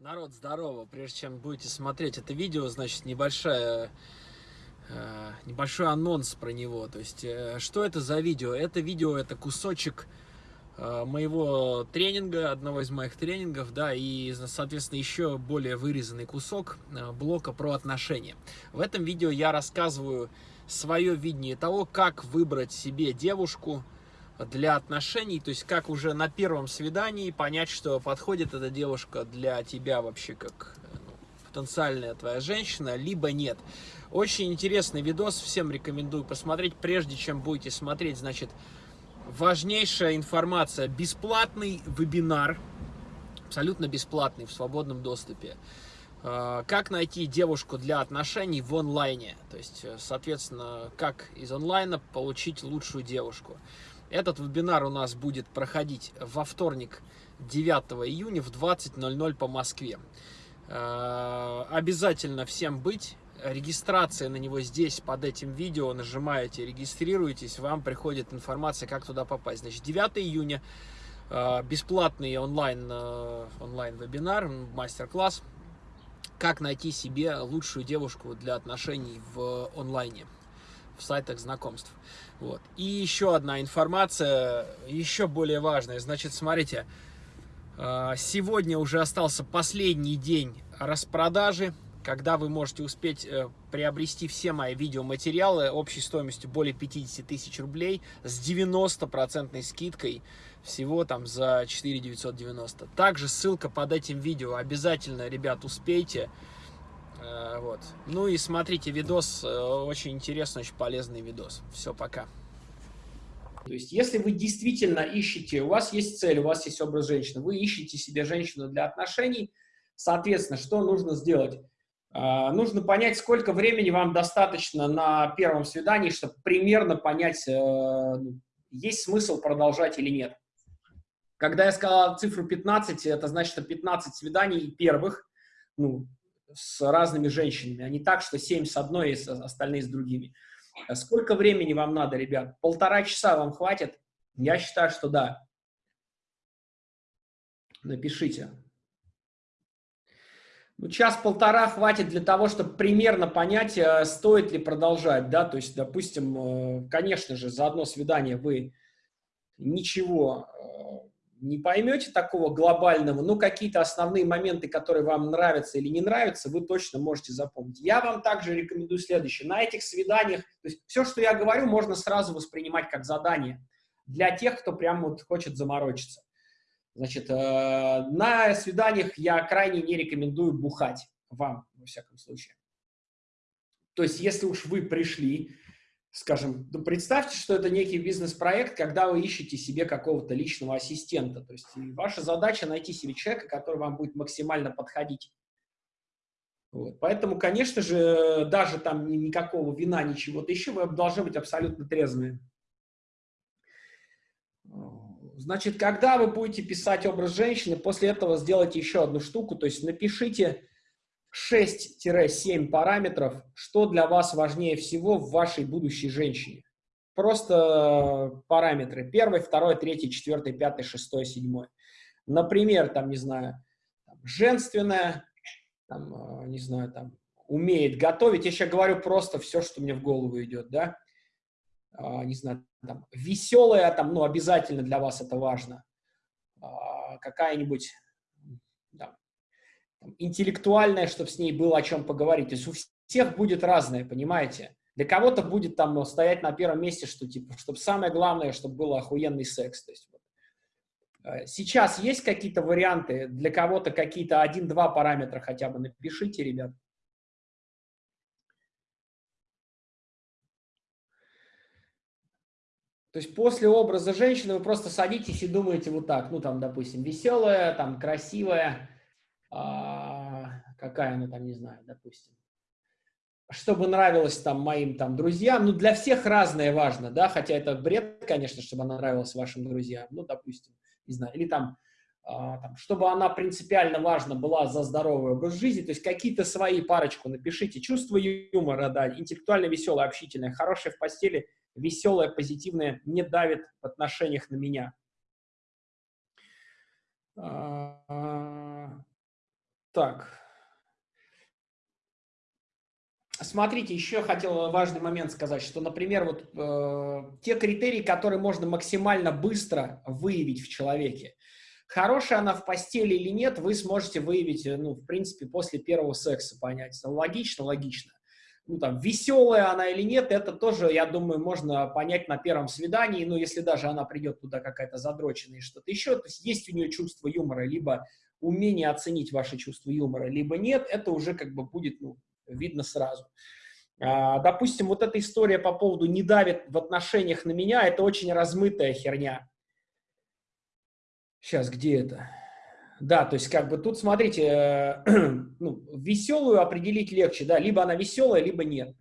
Народ, здорово! Прежде чем будете смотреть это видео, значит, небольшая, э, небольшой анонс про него. То есть, э, что это за видео? Это видео, это кусочек э, моего тренинга, одного из моих тренингов, да, и, соответственно, еще более вырезанный кусок э, блока про отношения. В этом видео я рассказываю свое видение того, как выбрать себе девушку, для отношений, то есть как уже на первом свидании понять, что подходит эта девушка для тебя вообще как ну, потенциальная твоя женщина, либо нет. Очень интересный видос, всем рекомендую посмотреть, прежде чем будете смотреть, значит, важнейшая информация, бесплатный вебинар, абсолютно бесплатный, в свободном доступе. А, как найти девушку для отношений в онлайне, то есть, соответственно, как из онлайна получить лучшую девушку. Этот вебинар у нас будет проходить во вторник, 9 июня в 20.00 по Москве. Э, обязательно всем быть. Регистрация на него здесь, под этим видео. Нажимаете, регистрируетесь, вам приходит информация, как туда попасть. Значит, 9 июня э, бесплатный онлайн, э, онлайн-вебинар, мастер-класс. Как найти себе лучшую девушку для отношений в онлайне в сайтах знакомств. Вот. И еще одна информация, еще более важная. Значит, смотрите, а, сегодня уже остался последний день распродажи, когда вы можете успеть э, приобрести все мои видеоматериалы общей стоимостью более 50 тысяч рублей с 90% скидкой всего там за 4 990. Также ссылка под этим видео. Обязательно, ребят, успейте. Э, вот. Ну и смотрите видос, э, очень интересный, очень полезный видос. Все, пока. То есть, если вы действительно ищете, у вас есть цель, у вас есть образ женщины, вы ищете себе женщину для отношений, соответственно, что нужно сделать? Uh, нужно понять, сколько времени вам достаточно на первом свидании, чтобы примерно понять, uh, есть смысл продолжать или нет. Когда я сказал цифру 15, это значит, что 15 свиданий первых, ну, с разными женщинами, а не так, что 7 с одной и остальные с другими. А сколько времени вам надо, ребят? Полтора часа вам хватит? Я считаю, что да. Напишите. Ну, час-полтора хватит для того, чтобы примерно понять, э, стоит ли продолжать, да, то есть, допустим, э, конечно же, за одно свидание вы ничего э, не поймете такого глобального, но какие-то основные моменты, которые вам нравятся или не нравятся, вы точно можете запомнить. Я вам также рекомендую следующее. На этих свиданиях, то есть все, что я говорю, можно сразу воспринимать как задание для тех, кто прям вот хочет заморочиться. Значит, э, на свиданиях я крайне не рекомендую бухать вам, во всяком случае. То есть, если уж вы пришли, скажем, ну, представьте, что это некий бизнес-проект, когда вы ищете себе какого-то личного ассистента. То есть ваша задача найти себе человека, который вам будет максимально подходить. Вот. Поэтому, конечно же, даже там никакого вина, ничего-то еще, вы должны быть абсолютно трезвыми. Значит, когда вы будете писать образ женщины, после этого сделайте еще одну штуку, то есть напишите 6-7 параметров, что для вас важнее всего в вашей будущей женщине. Просто параметры. Первый, второй, третий, четвертый, пятый, шестой, седьмой. Например, там, не знаю, женственная, там, э, не знаю, там, умеет готовить. Я сейчас говорю просто все, что мне в голову идет, да. А, не знаю, там, веселая, там, ну, обязательно для вас это важно. А, какая-нибудь интеллектуальная, чтобы с ней было о чем поговорить. То есть у всех будет разное, понимаете? Для кого-то будет там ну, стоять на первом месте, что типа, чтобы самое главное, чтобы был охуенный секс. То есть, вот. Э, сейчас есть какие-то варианты, для кого-то какие-то один-два параметра хотя бы напишите, ребят. То есть после образа женщины вы просто садитесь и думаете вот так, ну там, допустим, веселая, там, красивая, какая она там, не знаю, допустим, чтобы нравилось там моим там друзьям, ну, для всех разное важно, да, хотя это бред, конечно, чтобы она нравилась вашим друзьям, ну, допустим, не знаю, или там, а, там чтобы она принципиально важна была за здоровый образ жизни, то есть какие-то свои парочку напишите, чувство юмора, да, интеллектуально веселое, общительное, хорошее в постели, веселое, позитивное, не давит в отношениях на меня. Так. Смотрите, еще хотел важный момент сказать, что, например, вот э, те критерии, которые можно максимально быстро выявить в человеке, хорошая она в постели или нет, вы сможете выявить, э, ну, в принципе, после первого секса понять. Логично, логично. Ну, там, веселая она или нет, это тоже, я думаю, можно понять на первом свидании, ну, если даже она придет туда какая-то задроченная и что-то еще, то есть есть у нее чувство юмора, либо умение оценить ваше чувство юмора, либо нет, это уже как бы будет, ну, видно сразу. А, допустим, вот эта история по поводу «не давит в отношениях на меня» — это очень размытая херня. Сейчас, где это? Да, то есть как бы тут, смотрите, э, ну, веселую определить легче, да, либо она веселая, либо нет.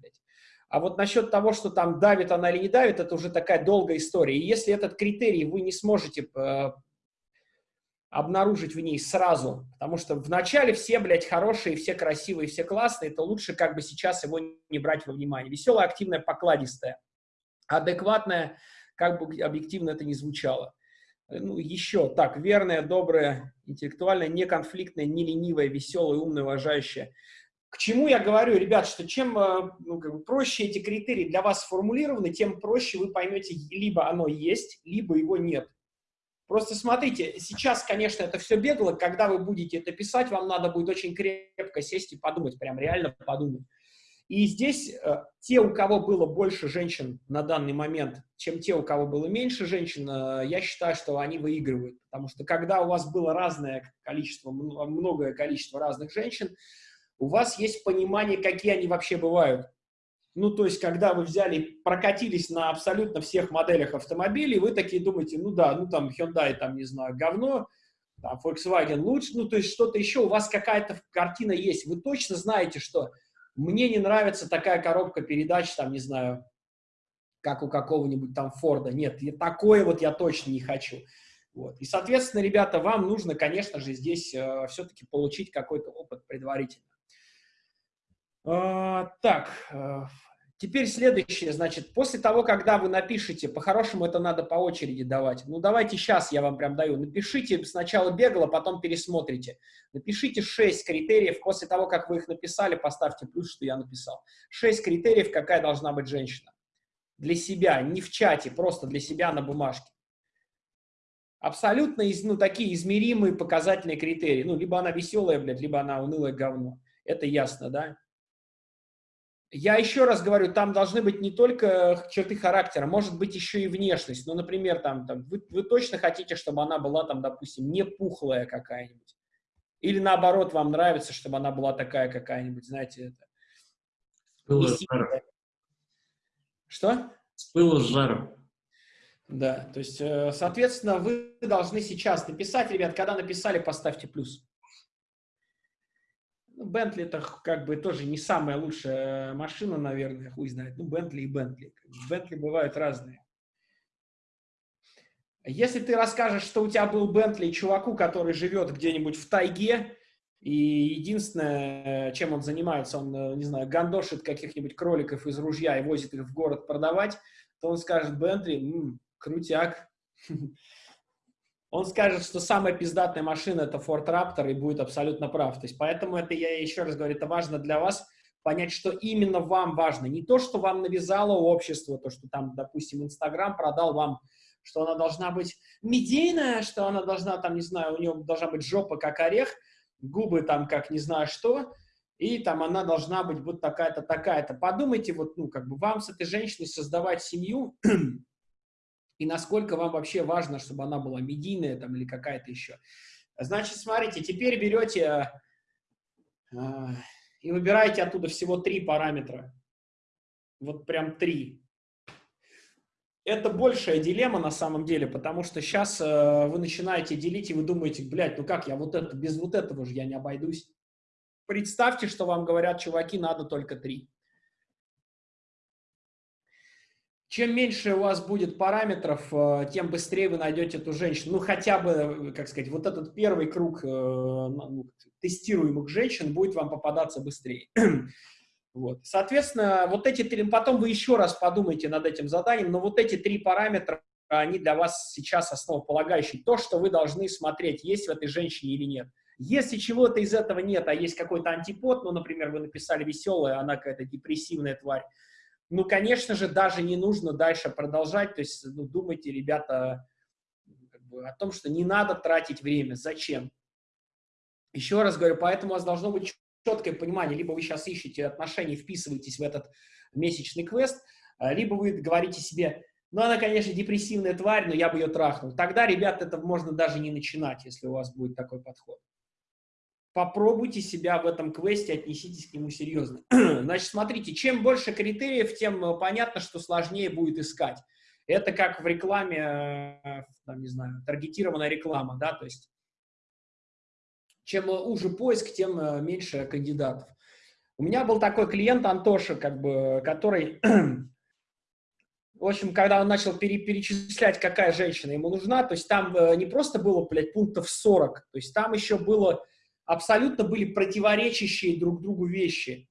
А вот насчет того, что там давит она или не давит, это уже такая долгая история. И если этот критерий вы не сможете э, обнаружить в ней сразу, потому что вначале все, блядь, хорошие, все красивые, все классные, то лучше как бы сейчас его не брать во внимание. Веселая, активная, покладистая, адекватная, как бы объективно это не звучало. Ну, еще, так, верная, добрая, интеллектуальная, неконфликтная, не ленивая, веселая, умная, уважающая. К чему я говорю, ребят, что чем э, ну, как бы проще эти критерии для вас сформулированы, тем проще вы поймете, либо оно есть, либо его нет. Просто смотрите, сейчас, конечно, это все бегло, когда вы будете это писать, вам надо будет очень крепко сесть и подумать, прям реально подумать. И здесь э, те, у кого было больше женщин на данный момент, чем те, у кого было меньше женщин, э, я считаю, что они выигрывают. Потому что когда у вас было разное количество, многое количество разных женщин, у вас есть понимание, какие они вообще бывают. Ну, то есть, когда вы взяли, прокатились на абсолютно всех моделях автомобилей, вы такие думаете, ну да, ну там Hyundai, там, не знаю, говно, там Volkswagen лучше, ну, то есть что-то еще, у вас какая-то картина есть. Вы точно знаете, что мне не нравится такая коробка передач, там, не знаю, как у какого-нибудь там Форда. Нет, такое вот я точно не хочу. Вот. И, соответственно, ребята, вам нужно, конечно же, здесь э, все-таки получить какой-то опыт предварительно. А, так, э, Теперь следующее, значит, после того, когда вы напишете, по-хорошему это надо по очереди давать. Ну, давайте сейчас я вам прям даю. Напишите сначала бегло, потом пересмотрите. Напишите 6 критериев. После того, как вы их написали, поставьте плюс, что я написал. 6 критериев, какая должна быть женщина. Для себя, не в чате, просто для себя на бумажке. Абсолютно ну, такие измеримые показательные критерии. Ну, либо она веселая, блядь, либо она унылое говно. Это ясно, да? Я еще раз говорю, там должны быть не только черты характера, может быть еще и внешность. Ну, например, там, там вы, вы точно хотите, чтобы она была, там, допустим, не пухлая какая-нибудь. Или наоборот, вам нравится, чтобы она была такая какая-нибудь, знаете, это. Что? С пылу с жаром. Да, то есть, э, соответственно, вы должны сейчас написать, ребят, когда написали, поставьте плюс. Ну, Бентли это как бы тоже не самая лучшая машина, наверное, хуй знает. Ну, Бентли и Бентли. Бентли бывают разные. Если ты расскажешь, что у тебя был Бентли чуваку, который живет где-нибудь в тайге, и единственное, чем он занимается, он, не знаю, гандошит каких-нибудь кроликов из ружья и возит их в город продавать, то он скажет, Бентли, крутяк. он скажет, что самая пиздатая машина это Ford Raptor и будет абсолютно прав. То есть поэтому это, я еще раз говорю, это важно для вас понять, что именно вам важно. Не то, что вам навязало общество, то, что там, допустим, Инстаграм продал вам, что она должна быть медийная, что она должна, там, не знаю, у нее должна быть жопа как орех, губы там как не знаю что, и там она должна быть вот такая-то, такая-то. Подумайте, вот, ну, как бы вам с этой женщиной создавать семью, и насколько вам вообще важно, чтобы она была медийная там или какая-то еще. Значит, смотрите, теперь берете э, и выбираете оттуда всего три параметра. Вот прям три. Это большая дилемма на самом деле, потому что сейчас э, вы начинаете делить, и вы думаете, блядь, ну как я вот это, без вот этого же я не обойдусь. Представьте, что вам говорят, чуваки, надо только три. Чем меньше у вас будет параметров, э, тем быстрее вы найдете эту женщину. Ну, хотя бы, э, как сказать, вот этот первый круг э, ну, тестируемых женщин будет вам попадаться быстрее. вот. Соответственно, вот эти три, потом вы еще раз подумайте над этим заданием, но вот эти три параметра, они для вас сейчас основополагающие. То, что вы должны смотреть, есть в этой женщине или нет. Если чего-то из этого нет, а есть какой-то антипод, ну, например, вы написали веселая, она какая-то депрессивная тварь, ну, конечно же, даже не нужно дальше продолжать, то есть, ну, думайте, ребята, как бы, о том, что не надо тратить время, зачем? Еще раз говорю, поэтому у вас должно быть четкое понимание, либо вы сейчас ищете отношения, вписываетесь в этот месячный квест, а, либо вы говорите себе, ну, она, конечно, депрессивная тварь, но я бы ее трахнул. Тогда, ребят, это можно даже не начинать, если у вас будет такой подход. Попробуйте себя в этом квесте, отнеситесь к нему серьезно. Значит, смотрите, чем больше критериев, тем э, понятно, что сложнее будет искать. Это как в рекламе, э, там, не знаю, таргетированная реклама, да, то есть чем уже поиск, тем э, меньше кандидатов. У меня был такой клиент Антоша, как бы, который в общем, когда он начал пере перечислять, какая женщина ему нужна, то есть там э, не просто было, блядь, пунктов 40, то есть там еще было, абсолютно были противоречащие друг другу вещи.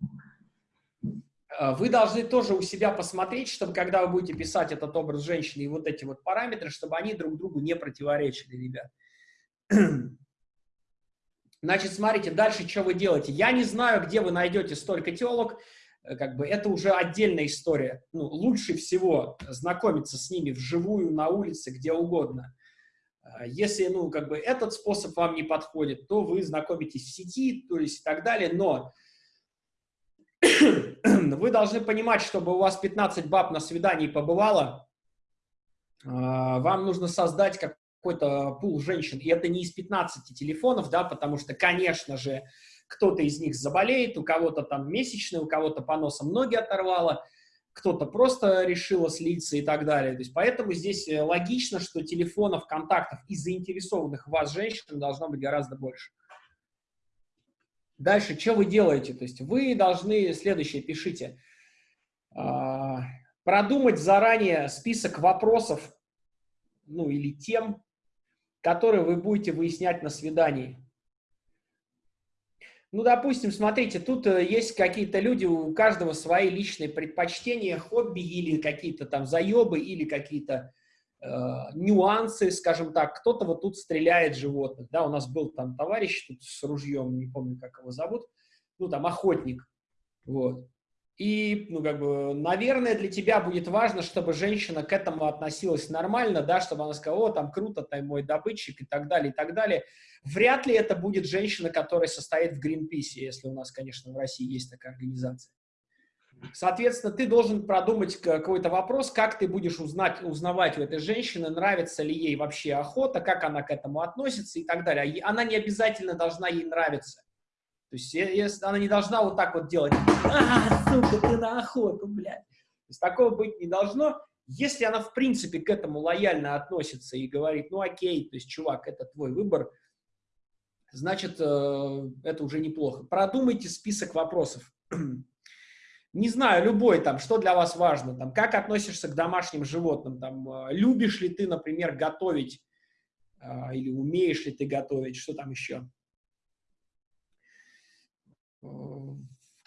Э, вы должны тоже у себя посмотреть, чтобы когда вы будете писать этот образ женщины и вот эти вот параметры, чтобы они друг другу не противоречили, ребят. Значит, смотрите, дальше что вы делаете. Я не знаю, где вы найдете столько телок, Э, как бы это уже отдельная история. Ну, лучше всего знакомиться с ними вживую, на улице, где угодно. А если, ну, как бы этот способ вам не подходит, то вы знакомитесь в сети, то есть и так далее, но вы должны понимать, чтобы у вас 15 баб на свидании побывало, а, вам нужно создать какой-то пул женщин, и это не из 15 телефонов, да, потому что, конечно же, кто-то из них заболеет, у кого-то там месячный, у кого-то по носам ноги оторвало, кто-то просто решила слиться и так далее. То есть, поэтому здесь э, логично, что телефонов, контактов и заинтересованных вас женщин должно быть гораздо больше. Дальше, что вы делаете? То есть вы должны, следующее пишите, а, продумать заранее список вопросов, ну или тем, которые вы будете выяснять на свидании. Ну, допустим, смотрите, тут э, есть какие-то люди, у каждого свои личные предпочтения, хобби или какие-то там заебы, или какие-то э, нюансы, скажем так. Кто-то вот тут стреляет животных, да, у нас был там товарищ тут с ружьем, не помню, как его зовут, ну, там, охотник, вот. И, ну, как бы, наверное, для тебя будет важно, чтобы женщина к этому относилась нормально, да, чтобы она сказала, о, там круто, ты мой добытчик и так далее, и так далее. Вряд ли это будет женщина, которая состоит в Гринписе, если у нас, конечно, в России есть такая организация. Соответственно, ты должен продумать какой-то вопрос, как ты будешь узнать, узнавать у этой женщины, нравится ли ей вообще охота, как она к этому относится и так далее. Она не обязательно должна ей нравиться. То есть она не должна вот так вот делать, а, сука, ты на охоту, блядь. То есть такого быть не должно. Если она, в принципе, к этому лояльно относится и говорит, ну окей, то есть, чувак, это твой выбор, значит, э, это уже неплохо. Продумайте список вопросов. Не знаю, любой там, что для вас важно, там, как относишься к домашним животным, там, э, любишь ли ты, например, готовить, э, или умеешь ли ты готовить, что там еще?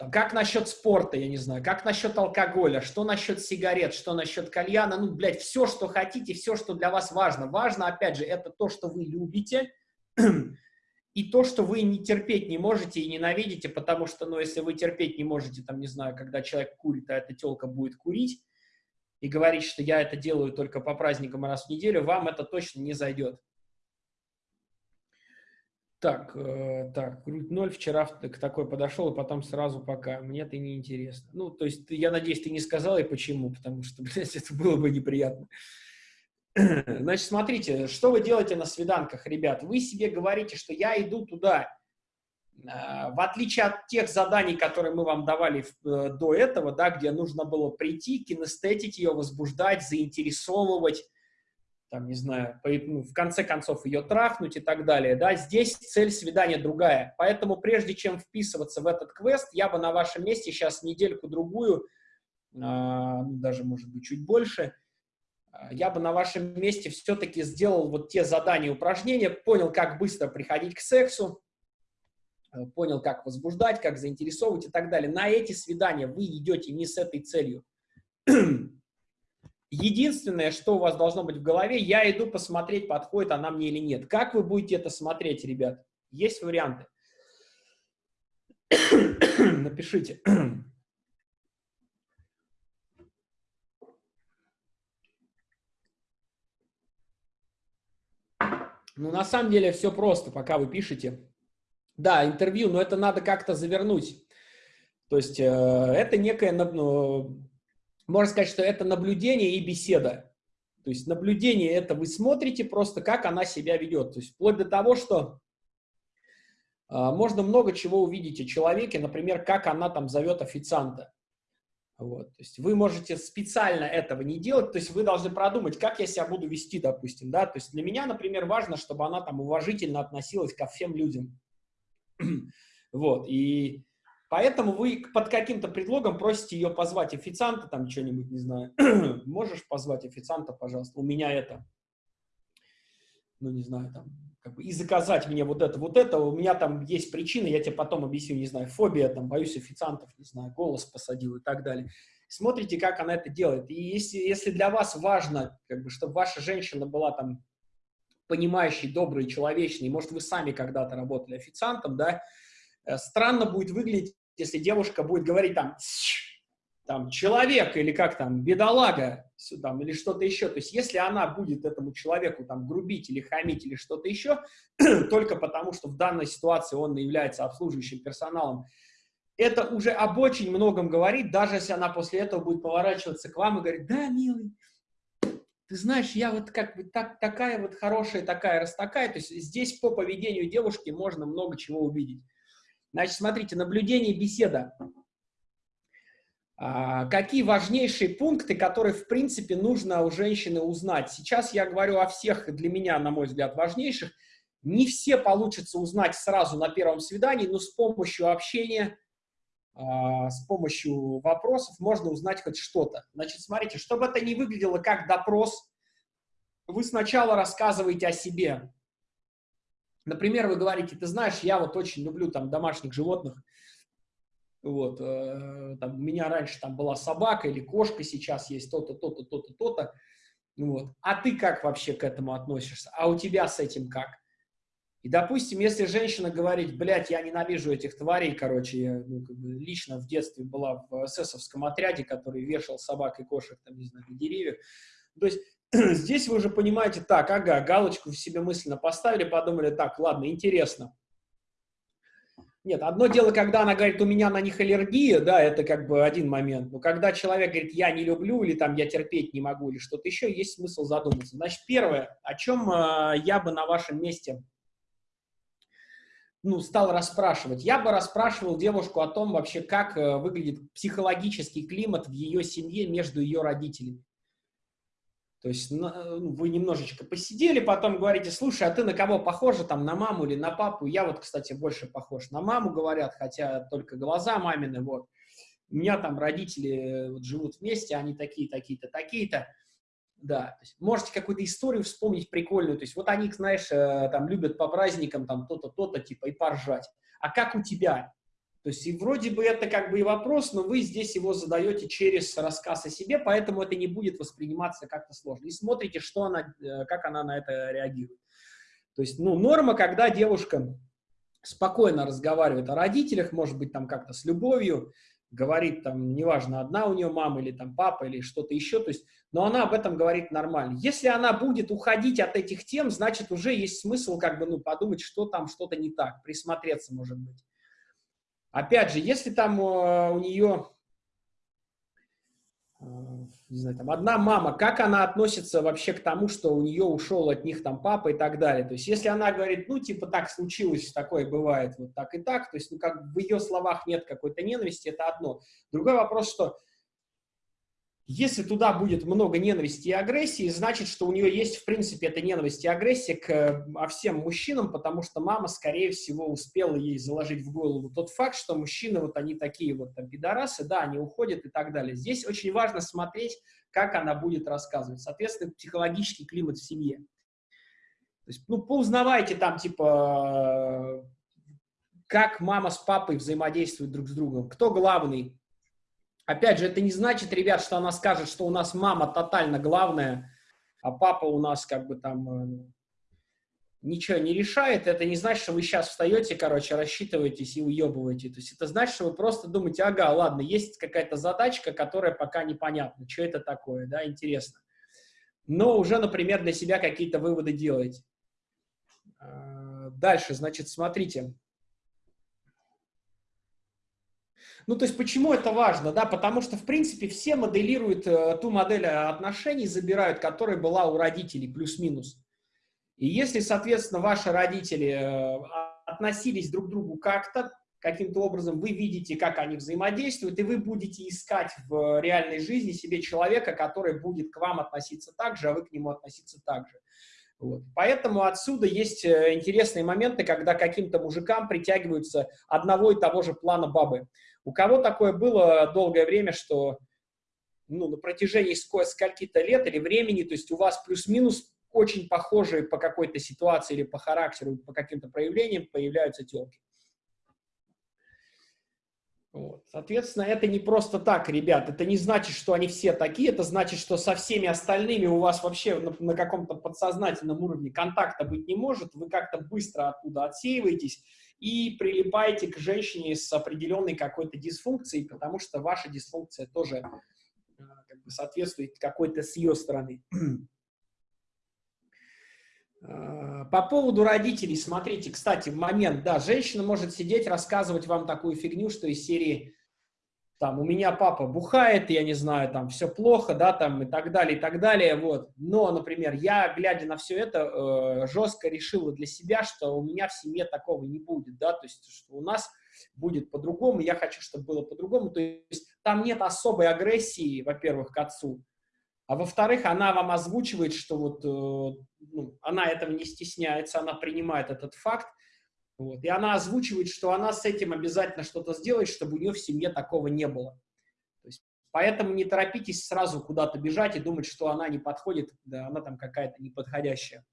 Там, как насчет спорта, я не знаю, как насчет алкоголя, что насчет сигарет, что насчет кальяна, ну, блядь, все, что хотите, все, что для вас важно. Важно, опять же, это то, что вы любите, и то, что вы не терпеть не можете и ненавидите, потому что, ну, если вы терпеть не можете, там, не знаю, когда человек курит, а эта телка будет курить, и говорить, что я это делаю только по праздникам раз в неделю, вам это точно не зайдет. Так, э, так, грудь ноль, вчера к такой подошел, и потом сразу пока. Мне это не интересно. Ну, то есть, я надеюсь, ты не сказал и почему, потому что, блядь, это было бы неприятно. Значит, смотрите, что вы делаете на свиданках, ребят? Вы себе говорите, что я иду туда. Э, в отличие от тех заданий, которые мы вам давали э, до этого, да, где нужно было прийти, кинестетить ее, возбуждать, заинтересовывать, там, не знаю, ну, в конце концов ее трахнуть и так далее, да, здесь цель свидания другая. Поэтому прежде чем вписываться в этот квест, я бы на вашем месте сейчас недельку-другую, а, ну, даже, может быть, чуть больше, а, я бы на вашем месте все-таки сделал вот те задания, упражнения, понял, как быстро приходить к сексу, э, понял, как возбуждать, как заинтересовывать и так далее. На эти свидания вы идете не с этой целью. Единственное, что у вас должно быть в голове, я иду посмотреть, подходит она мне или нет. Как вы будете это смотреть, ребят? Есть варианты. Напишите. Ну, на самом деле все просто, пока вы пишете. Да, интервью, но это надо как-то завернуть. То есть э, это некое, ну, можно сказать, что это наблюдение и беседа. То есть наблюдение это вы смотрите просто, как она себя ведет. То есть вплоть до того, что э, можно много чего увидеть о человеке, например, как она там зовет официанта. Вот. То есть вы можете специально этого не делать, то есть вы должны продумать, как я себя буду вести, допустим, да, то есть для меня, например, важно, чтобы она там уважительно относилась ко всем людям, вот, и поэтому вы под каким-то предлогом просите ее позвать официанта, там, что-нибудь, не знаю, можешь позвать официанта, пожалуйста, у меня это, ну, не знаю, там, как бы, и заказать мне вот это, вот это, у меня там есть причины, я тебе потом объясню, не знаю, фобия, там, боюсь официантов, не знаю, голос посадил и так далее. Смотрите, как она это делает. И если, если для вас важно, как бы, чтобы ваша женщина была там понимающей, доброй, человечной, может, вы сами когда-то работали официантом, да, э, странно будет выглядеть, если девушка будет говорить там, там, человек или как там, бедолага, там, или что-то еще. То есть, если она будет этому человеку там грубить или хамить или что-то еще, только потому, что в данной ситуации он является обслуживающим персоналом, это уже об очень многом говорит, даже если она после этого будет поворачиваться к вам и говорить, да, милый, ты знаешь, я вот как бы так, такая вот хорошая, такая, раз такая. То есть здесь по поведению девушки можно много чего увидеть. Значит, смотрите, наблюдение, беседа. А, какие важнейшие пункты, которые, в принципе, нужно у женщины узнать? Сейчас я говорю о всех, для меня, на мой взгляд, важнейших. Не все получится узнать сразу на первом свидании, но с помощью общения, а, с помощью вопросов можно узнать хоть что-то. Значит, смотрите, чтобы это не выглядело как допрос, вы сначала рассказываете о себе. Например, вы говорите, ты знаешь, я вот очень люблю там домашних животных, вот, э, там, у меня раньше там была собака или кошка, сейчас есть то-то, то-то, то-то, то-то. Вот. А ты как вообще к этому относишься? А у тебя с этим как? И, допустим, если женщина говорит, блядь, я ненавижу этих тварей, короче, я ну, как бы лично в детстве была в эсэсовском отряде, который вешал собак и кошек, там, не знаю, на деревьях. То есть здесь вы уже понимаете, так, ага, галочку в себе мысленно поставили, подумали, так, ладно, интересно. Нет, одно дело, когда она говорит, у меня на них аллергия, да, это как бы один момент. Но когда человек говорит, я не люблю, или там я терпеть не могу, или что-то еще, есть смысл задуматься. Значит, первое, о чем э, я бы на вашем месте ну, стал расспрашивать. Я бы расспрашивал девушку о том вообще, как э, выглядит психологический климат в ее семье между ее родителями. То есть ну, вы немножечко посидели, потом говорите, слушай, а ты на кого похожа, там, на маму или на папу? Я вот, кстати, больше похож на маму, говорят, хотя только глаза мамины, вот. У меня там родители э, вот, живут вместе, они такие, такие-то, такие-то. Да, то есть можете какую-то историю вспомнить прикольную, то есть вот они, знаешь, э, там любят по праздникам там то-то, то-то, типа, и поржать. А как у тебя? То есть и вроде бы это как бы и вопрос, но вы здесь его задаете через рассказ о себе, поэтому это не будет восприниматься как-то сложно. И смотрите, что она, э, как она на это реагирует. То есть, ну, норма, когда девушка спокойно разговаривает о родителях, может быть, там как-то с любовью, говорит там, неважно, одна у нее мама или там папа или что-то еще, то есть, но она об этом говорит нормально. Если она будет уходить от этих тем, значит, уже есть смысл как бы, ну, подумать, что там что-то не так, присмотреться, может быть. Опять же, если там э, у нее, э, не знаю, там одна мама, как она относится вообще к тому, что у нее ушел от них там папа и так далее. То есть, если она говорит, ну, типа, так случилось, такое бывает, вот так и так, то есть, ну, как в ее словах нет какой-то ненависти, это одно. Другой вопрос, что если туда будет много ненависти и агрессии, значит, что у нее есть, в принципе, эта ненависть и агрессия к а всем мужчинам, потому что мама, скорее всего, успела ей заложить в голову тот факт, что мужчины, вот они такие вот там пидорасы, да, они уходят и так далее. Здесь очень важно смотреть, как она будет рассказывать. Соответственно, психологический климат в семье. То есть, ну, поузнавайте там, типа, как мама с папой взаимодействуют друг с другом, кто главный, Опять же, это не значит, ребят, что она скажет, что у нас мама тотально главная, а папа у нас как бы там, э, ничего не решает, это не значит, что вы сейчас встаете, короче, рассчитываетесь и уебываете. То есть это значит, что вы просто думаете, ага, ладно, есть какая-то задачка, которая пока непонятна, что это такое, да, интересно. Но уже, например, для себя какие-то выводы делаете. А, дальше, значит, смотрите. Ну, то есть, почему это важно, да? Потому что, в принципе, все моделируют э, ту модель отношений, забирают, которая была у родителей, плюс-минус. И если, соответственно, ваши родители э, относились друг к другу как-то, каким-то образом вы видите, как они взаимодействуют, и вы будете искать в реальной жизни себе человека, который будет к вам относиться так же, а вы к нему относиться так же. Вот. Поэтому отсюда есть э, интересные моменты, когда каким-то мужикам притягиваются одного и того же плана бабы. У кого такое было долгое время, что ну, на протяжении скольки-то лет или времени, то есть у вас плюс-минус очень похожие по какой-то ситуации или по характеру, по каким-то проявлениям появляются телки. Вот. Соответственно, это не просто так, ребят. Это не значит, что они все такие. Это значит, что со всеми остальными у вас вообще на, на каком-то подсознательном уровне контакта быть не может. Вы как-то быстро оттуда отсеиваетесь и прилипаете к женщине с определенной какой-то дисфункцией, потому что ваша дисфункция тоже э, как бы, соответствует какой-то с ее стороны. Э, по поводу родителей, смотрите, кстати, в момент, да, женщина может сидеть, рассказывать вам такую фигню, что из серии, там, у меня папа бухает, я не знаю, там, все плохо, да, там, и так далее, и так далее, вот. Но, например, я, глядя на все это, э, жестко решила для себя, что у меня в семье такого не будет, да, то есть, что у нас будет по-другому, я хочу, чтобы было по-другому, то есть, там нет особой агрессии, во-первых, к отцу, а во-вторых, она вам озвучивает, что вот э, ну, она этого не стесняется, она принимает этот факт, вот, и она озвучивает, что она с этим обязательно что-то сделает, чтобы у нее в семье такого не было. То есть, поэтому не торопитесь сразу куда-то бежать и думать, что она не подходит, да, она там какая-то неподходящая.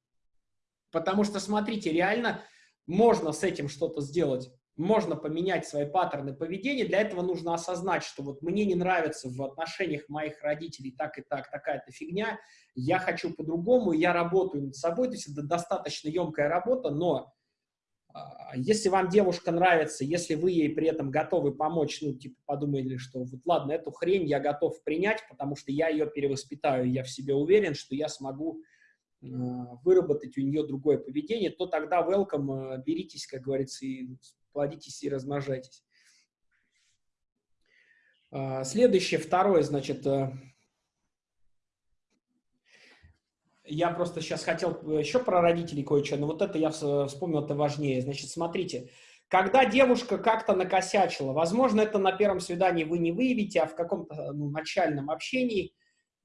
Потому что, смотрите, реально можно с этим что-то сделать можно поменять свои паттерны поведения. Для этого нужно осознать, что вот мне не нравится в отношениях моих родителей так и так, такая-то фигня, я хочу по-другому, я работаю над собой, то есть это достаточно емкая работа, но если вам девушка нравится, если вы ей при этом готовы помочь, ну, типа, подумали, что вот ладно, эту хрень я готов принять, потому что я ее перевоспитаю, я в себе уверен, что я смогу э, выработать у нее другое поведение, то тогда welcome, э, беритесь, как говорится, и плодитесь и размножайтесь. А, следующее, второе, значит, э, я просто сейчас хотел еще про родителей кое-что, но вот это я вспомнил, это важнее. Значит, смотрите, когда девушка как-то накосячила, возможно, это на первом свидании вы не выявите, а в каком-то ну, начальном общении,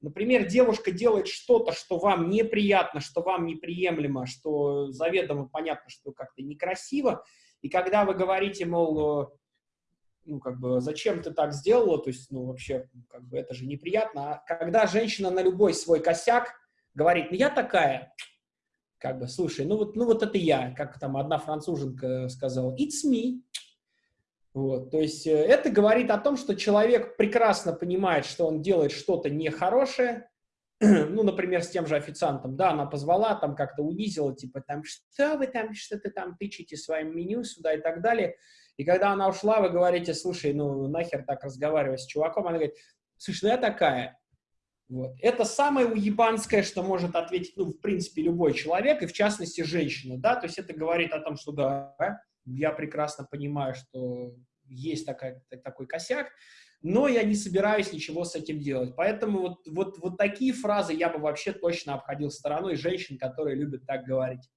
например, девушка делает что-то, что вам неприятно, что вам неприемлемо, что заведомо понятно, что как-то некрасиво, и когда вы говорите, мол, э, ну, как бы, зачем ты так сделала, то есть, ну, вообще, как бы, это же неприятно. А когда женщина на любой свой косяк говорит, ну, я такая, как бы, слушай, ну, вот, ну, вот это я, как там одна француженка сказала, it's me. Вот, то есть, э, это говорит о том, что человек прекрасно понимает, что он делает что-то нехорошее, ну, например, с тем же официантом, да, она позвала, там как-то унизила, типа, там, что вы там, что-то там тычете своим меню сюда и так далее. И когда она ушла, вы говорите, слушай, ну, нахер так разговаривать с чуваком, она говорит, слушай, ну, я такая. Вот. Это самое уебанское, что может ответить, ну, в принципе, любой человек, и в частности, женщина, да, то есть это говорит о том, что, да, я прекрасно понимаю, что есть такая, такой косяк, но я не собираюсь ничего с этим делать. Поэтому вот, вот, вот такие фразы я бы вообще точно обходил стороной женщин, которые любят так говорить.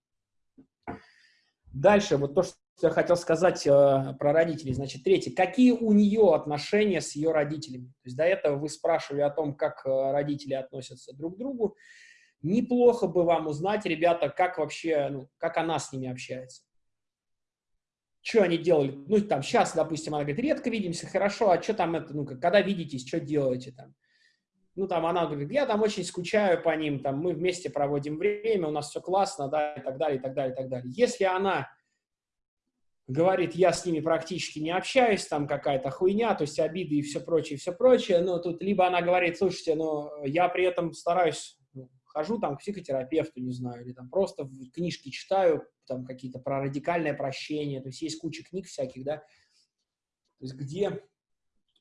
Дальше, вот то, что я хотел сказать э, про родителей. Значит, третье. Какие у нее отношения с ее родителями? То есть до этого вы спрашивали о том, как э, родители относятся друг к другу. Неплохо бы вам узнать, ребята, как вообще, ну, как она с ними общается что они делали, ну, там, сейчас, допустим, она говорит, редко видимся, хорошо, а что там это, ну, когда видитесь, что делаете там? Ну, там, она говорит, я там очень скучаю по ним, там, мы вместе проводим время, у нас все классно, да, и так далее, и так далее, и так далее. Если она говорит, я с ними практически не общаюсь, там какая-то хуйня, то есть обиды и все прочее, все прочее, ну, тут либо она говорит, слушайте, ну, я при этом стараюсь хожу там к психотерапевту, не знаю, или там просто книжки читаю, там какие-то про радикальное прощение, то есть есть куча книг всяких, да, то есть где...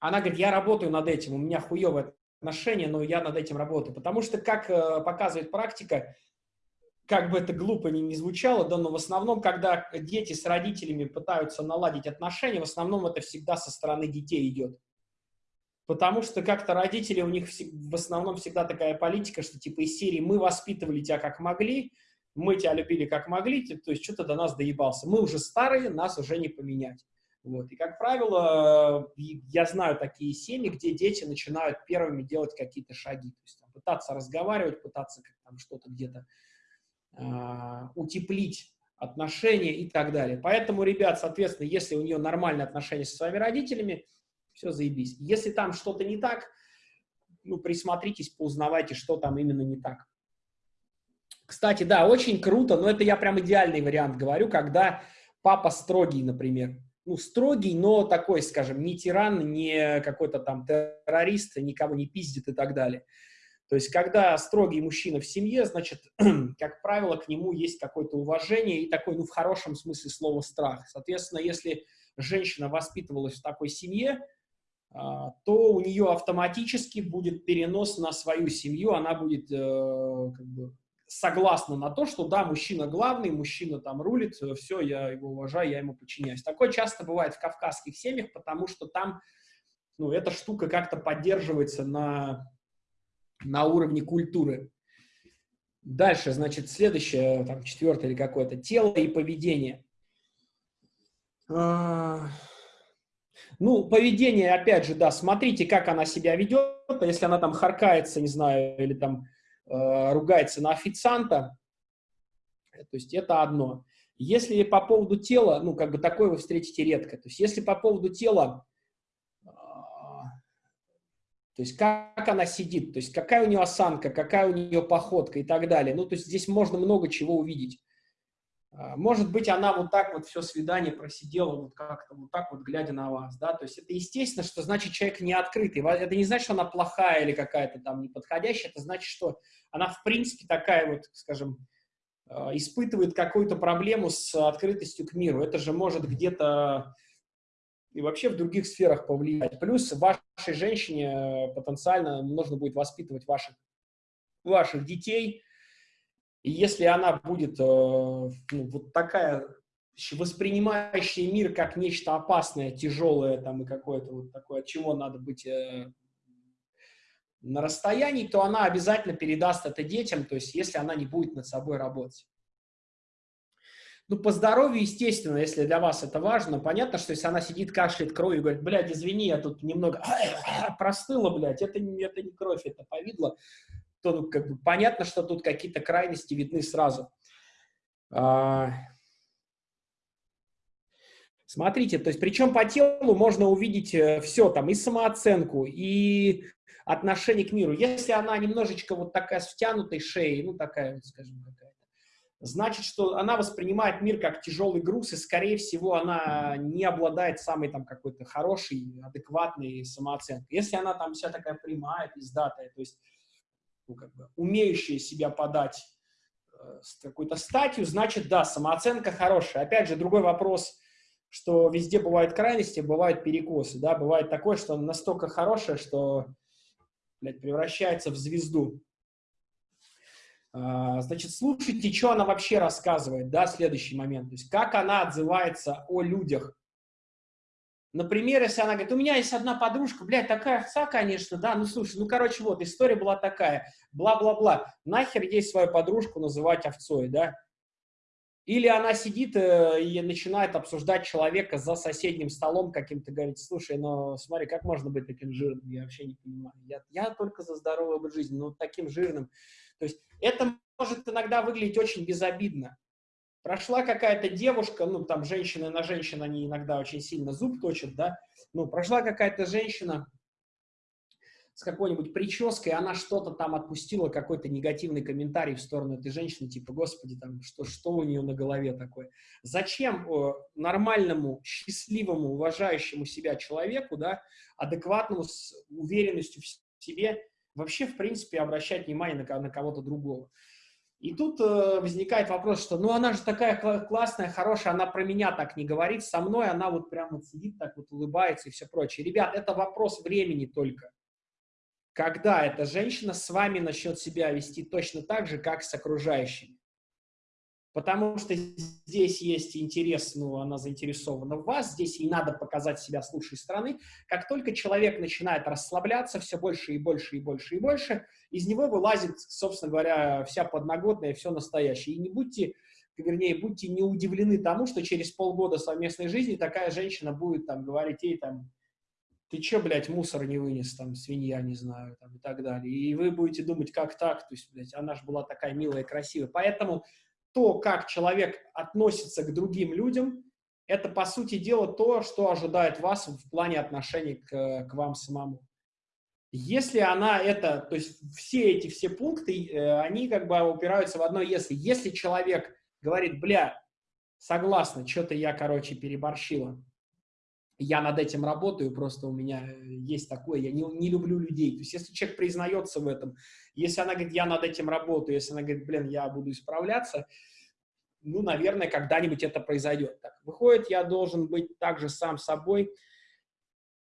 Она говорит, я работаю над этим, у меня хуевое отношение, но я над этим работаю, потому что, как э, показывает практика, как бы это глупо ни, не звучало, да, но в основном, когда дети с родителями пытаются наладить отношения, в основном это всегда со стороны детей идет. Потому что как-то родители, у них в основном всегда такая политика, что типа из серии «мы воспитывали тебя как могли», «мы тебя любили как могли», то есть что-то до нас доебался. Мы уже старые, нас уже не поменять. Вот. И, как правило, я знаю такие семьи, где дети начинают первыми делать какие-то шаги. То есть там, пытаться разговаривать, пытаться там что-то где-то утеплить отношения и так далее. Поэтому, ребят, соответственно, если у нее нормальные отношения со своими родителями, все заебись. Если там что-то не так, ну, присмотритесь, поузнавайте, что там именно не так. Кстати, да, очень круто, но это я прям идеальный вариант говорю, когда папа строгий, например. Ну, строгий, но такой, скажем, не тиран, не какой-то там террорист, никого не пиздит и так далее. То есть, когда строгий мужчина в семье, значит, как правило, к нему есть какое-то уважение и такой, ну, в хорошем смысле слова страх. Соответственно, если женщина воспитывалась в такой семье, а, то у нее автоматически будет перенос на свою семью, она будет э, как бы, согласна на то, что да, мужчина главный, мужчина там рулит, все, я его уважаю, я ему подчиняюсь. Такое часто бывает в кавказских семьях, потому что там ну, эта штука как-то поддерживается на, на уровне культуры. Дальше, значит, следующее, там, четвертое или какое-то, тело и поведение. А, ну, поведение, опять же, да, смотрите, как она себя ведет, если она там харкается, не знаю, или там э, ругается на официанта, то есть это одно. Если по поводу тела, ну, как бы такое вы встретите редко, то есть если по поводу тела, э, то есть как она сидит, то есть какая у нее осанка, какая у нее походка и так далее, ну, то есть здесь можно много чего увидеть. А, может быть, она вот так вот все свидание просидела, вот как-то вот так вот, глядя на вас, да, то есть это естественно, что значит человек не открытый, это не значит, что она плохая или какая-то там неподходящая, это значит, что она в принципе такая вот, скажем, а, испытывает какую-то проблему с открытостью к миру, это же может где-то и вообще в других сферах повлиять. Плюс вашей женщине э, потенциально нужно будет воспитывать ваших, ваших детей, и если она будет э, ну, вот такая, воспринимающая мир как нечто опасное, тяжелое там и какое-то вот такое, от чего надо быть э, на расстоянии, то она обязательно передаст это детям, то есть если она не будет над собой работать. Ну, по здоровью, естественно, если для вас это важно, понятно, что если она сидит, кашляет кровью и говорит, блядь, извини, я тут немного простыла, блядь, это, это не кровь, это повидло, то ну, как бы понятно, что тут какие-то крайности видны сразу. А... Смотрите, то есть причем по телу можно увидеть э, все, там и самооценку, и отношение к миру. Если она немножечко вот такая с втянутой шеей, ну такая, скажем, какая-то, значит, что она воспринимает мир как тяжелый груз, и, скорее всего, она не обладает самой там какой-то хорошей, адекватной самооценкой. Если она там вся такая прямая, пиздатая, то есть ну, как бы, умеющие себя подать э, с какой-то статью, значит, да, самооценка хорошая. Опять же, другой вопрос, что везде бывают крайности, бывают перекосы, да, бывает такое, что настолько хорошее, что, блядь, превращается в звезду. А, значит, слушайте, что она вообще рассказывает, да, следующий момент, то есть как она отзывается о людях, Например, если она говорит, у меня есть одна подружка, блядь, такая овца, конечно, да, ну слушай, ну короче, вот, история была такая, бла-бла-бла, нахер ей свою подружку называть овцой, да? Или она сидит э, и начинает обсуждать человека за соседним столом каким-то, говорит, слушай, ну смотри, как можно быть таким жирным, я вообще не понимаю, я, я только за здоровый образ жизни, но таким жирным. То есть это может иногда выглядеть очень безобидно, Прошла какая-то девушка, ну, там, женщины на женщин, они иногда очень сильно зуб точат, да, ну, прошла какая-то женщина с какой-нибудь прической, она что-то там отпустила, какой-то негативный комментарий в сторону этой женщины, типа, господи, там, что, что у нее на голове такое? Зачем э, нормальному, счастливому, уважающему себя человеку, да, адекватному, с уверенностью в себе, вообще, в принципе, обращать внимание на, на кого-то другого. И тут э, возникает вопрос, что ну она же такая классная, хорошая, она про меня так не говорит, со мной она вот прямо сидит, так вот улыбается и все прочее. Ребят, это вопрос времени только. Когда эта женщина с вами начнет себя вести точно так же, как с окружающими потому что здесь есть интерес, ну, она заинтересована в вас, здесь ей надо показать себя с лучшей стороны. Как только человек начинает расслабляться все больше и больше и больше и больше, из него вылазит, собственно говоря, вся подноготная, все настоящее. И не будьте, вернее, будьте не удивлены тому, что через полгода совместной жизни такая женщина будет там говорить ей там, ты че, блядь, мусор не вынес, там, свинья, не знаю, там, и так далее. И вы будете думать, как так, то есть, блядь, она же была такая милая и красивая. Поэтому то, как человек относится к другим людям, это, по сути дела, то, что ожидает вас в плане отношений к, к вам самому. Если она это, то есть все эти все пункты, э, они как бы упираются в одно «если». Если человек говорит, бля, согласна, что-то я, короче, переборщила, я над этим работаю, просто у меня есть такое, я не, не люблю людей. То есть если человек признается в этом, если она говорит, я над этим работаю, если она говорит, блин, я буду исправляться, ну, наверное, когда-нибудь это произойдет. Так, выходит, я должен быть также сам собой,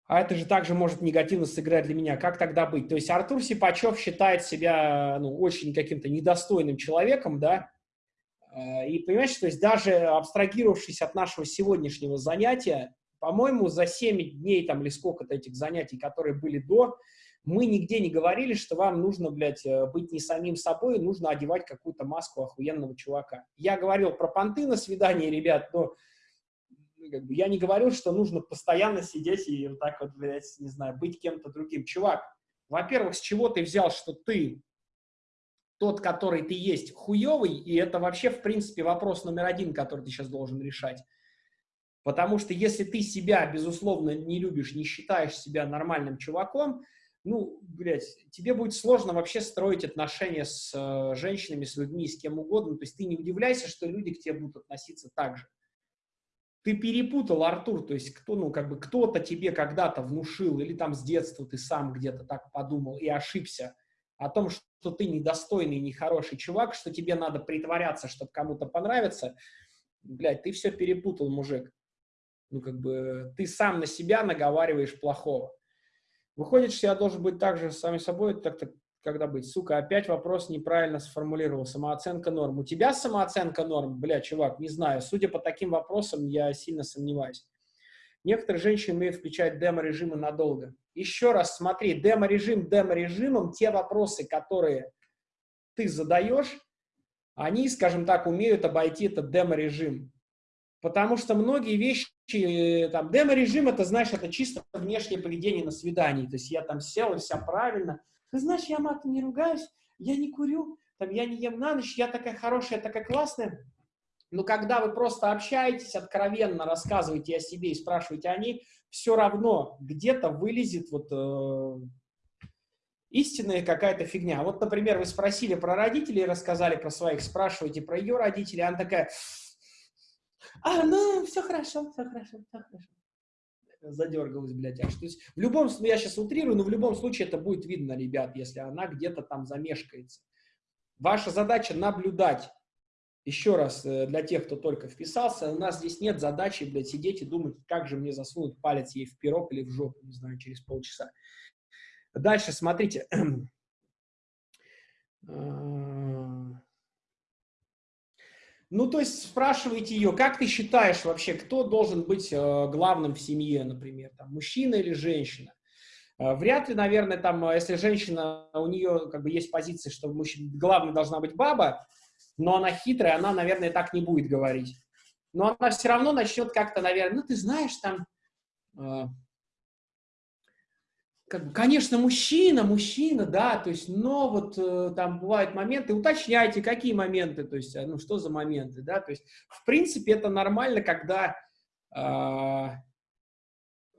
а это же также может негативно сыграть для меня. Как тогда быть? То есть Артур Сипачев считает себя ну, очень каким-то недостойным человеком, да, э, и понимаешь, то есть даже абстрагировавшись от нашего сегодняшнего занятия, по-моему, за 7 дней там или сколько-то этих занятий, которые были до, мы нигде не говорили, что вам нужно, блядь, э, быть не самим собой, нужно одевать какую-то маску охуенного чувака. Я говорил про понты на свидании, ребят, но ну, как бы, я не говорил, что нужно постоянно сидеть и вот так вот, блядь, не знаю, быть кем-то другим. Чувак, во-первых, с чего ты взял, что ты тот, который ты есть, хуевый, и это вообще, в принципе, вопрос номер один, который ты сейчас должен решать. Потому что если ты себя, безусловно, не любишь, не считаешь себя нормальным чуваком, ну, блядь, тебе будет сложно вообще строить отношения с э, женщинами, с людьми, с кем угодно. То есть ты не удивляйся, что люди к тебе будут относиться так же. Ты перепутал, Артур, то есть кто, ну, как бы кто-то тебе когда-то внушил, или там с детства ты сам где-то так подумал и ошибся о том, что ты недостойный, нехороший чувак, что тебе надо притворяться, чтобы кому-то понравиться. Блядь, ты все перепутал, мужик. Ну, как бы ты сам на себя наговариваешь плохого. Выходит, что я должен быть также сами собой, так-то когда быть? Сука, опять вопрос неправильно сформулировал. Самооценка норм. У тебя самооценка норм? Бля, чувак, не знаю. Судя по таким вопросам, я сильно сомневаюсь. Некоторые женщины умеют включать демо-режимы надолго. Еще раз смотри, демо-режим демо-режимом, те вопросы, которые ты задаешь, они, скажем так, умеют обойти этот демо-режим. Потому что многие вещи, там, демо-режим, это, знаешь, это чисто внешнее поведение на свидании. То есть я там сел, и все правильно. Ты знаешь, я матом не ругаюсь, я не курю, там, я не ем на ночь, я такая хорошая, такая классная. Но когда вы просто общаетесь, откровенно рассказываете о себе и спрашиваете о ней, все равно где-то вылезет вот э, истинная какая-то фигня. Вот, например, вы спросили про родителей, рассказали про своих, спрашиваете про ее родителей, она такая, а, ну, все хорошо, все хорошо, все хорошо. Задергалась, блядь, аж. То есть в любом случае, я сейчас утрирую, но в любом случае это будет видно, ребят, если она где-то там замешкается. Ваша задача наблюдать. Еще раз, э, для тех, кто только вписался, у нас здесь нет задачи, блядь, сидеть и думать, как же мне засунуть палец ей в пирог или в жопу, не знаю, через полчаса. Дальше, смотрите. Ну, то есть спрашиваете ее, как ты считаешь вообще, кто должен быть э, главным в семье, например, там, мужчина или женщина? Э, вряд ли, наверное, там, э, если женщина, у нее как бы есть позиция, что мужчина, главной должна быть баба, но она хитрая, она, наверное, так не будет говорить. Но она все равно начнет как-то, наверное, ну, ты знаешь, там, как бы, конечно, мужчина, мужчина, да, то есть, но вот э, там бывают моменты, уточняйте, какие моменты, то есть, ну, что за моменты, да, то есть, в принципе, это нормально, когда, э,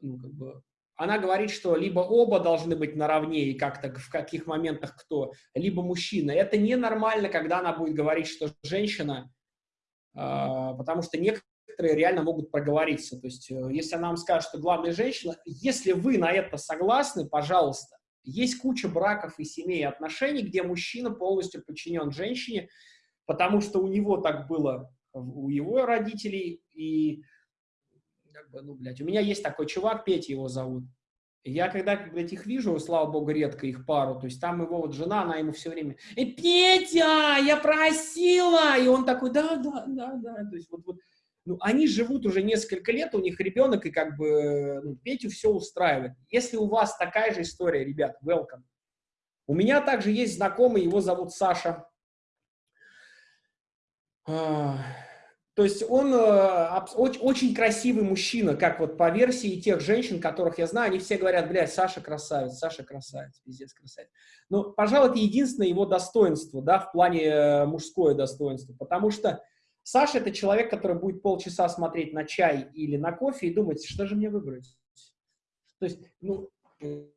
ну, как бы, она говорит, что либо оба должны быть наравне, и как-то в каких моментах кто, либо мужчина. Это ненормально, когда она будет говорить, что женщина, э, потому что некоторые некоторые реально могут проговориться. То есть, э, если она вам скажет, что главная женщина, если вы на это согласны, пожалуйста, Есть куча браков и семей и отношений, где мужчина полностью подчинен женщине, потому что у него так было, у его родителей, и, как бы, ну, блядь, у меня есть такой чувак, Петя его зовут, я когда, блядь, их вижу, слава богу, редко их пару, то есть там его вот жена, она ему все время, «Э, Петя, я просила! И он такой, да, да, да, да, то есть вот, вот ну, они живут уже несколько лет, у них ребенок, и как бы ну, Петю все устраивает. Если у вас такая же история, ребят, welcome. У меня также есть знакомый, его зовут Саша. А, то есть он э, очень красивый мужчина, как вот по версии тех женщин, которых я знаю, они все говорят, блядь, Саша красавец, Саша красавец, пиздец красавец. Ну, пожалуй, это единственное его достоинство, да, в плане э, мужское достоинство, потому что Саша – это человек, который будет полчаса смотреть на чай или на кофе и думать, что же мне выбрать. То есть, ну,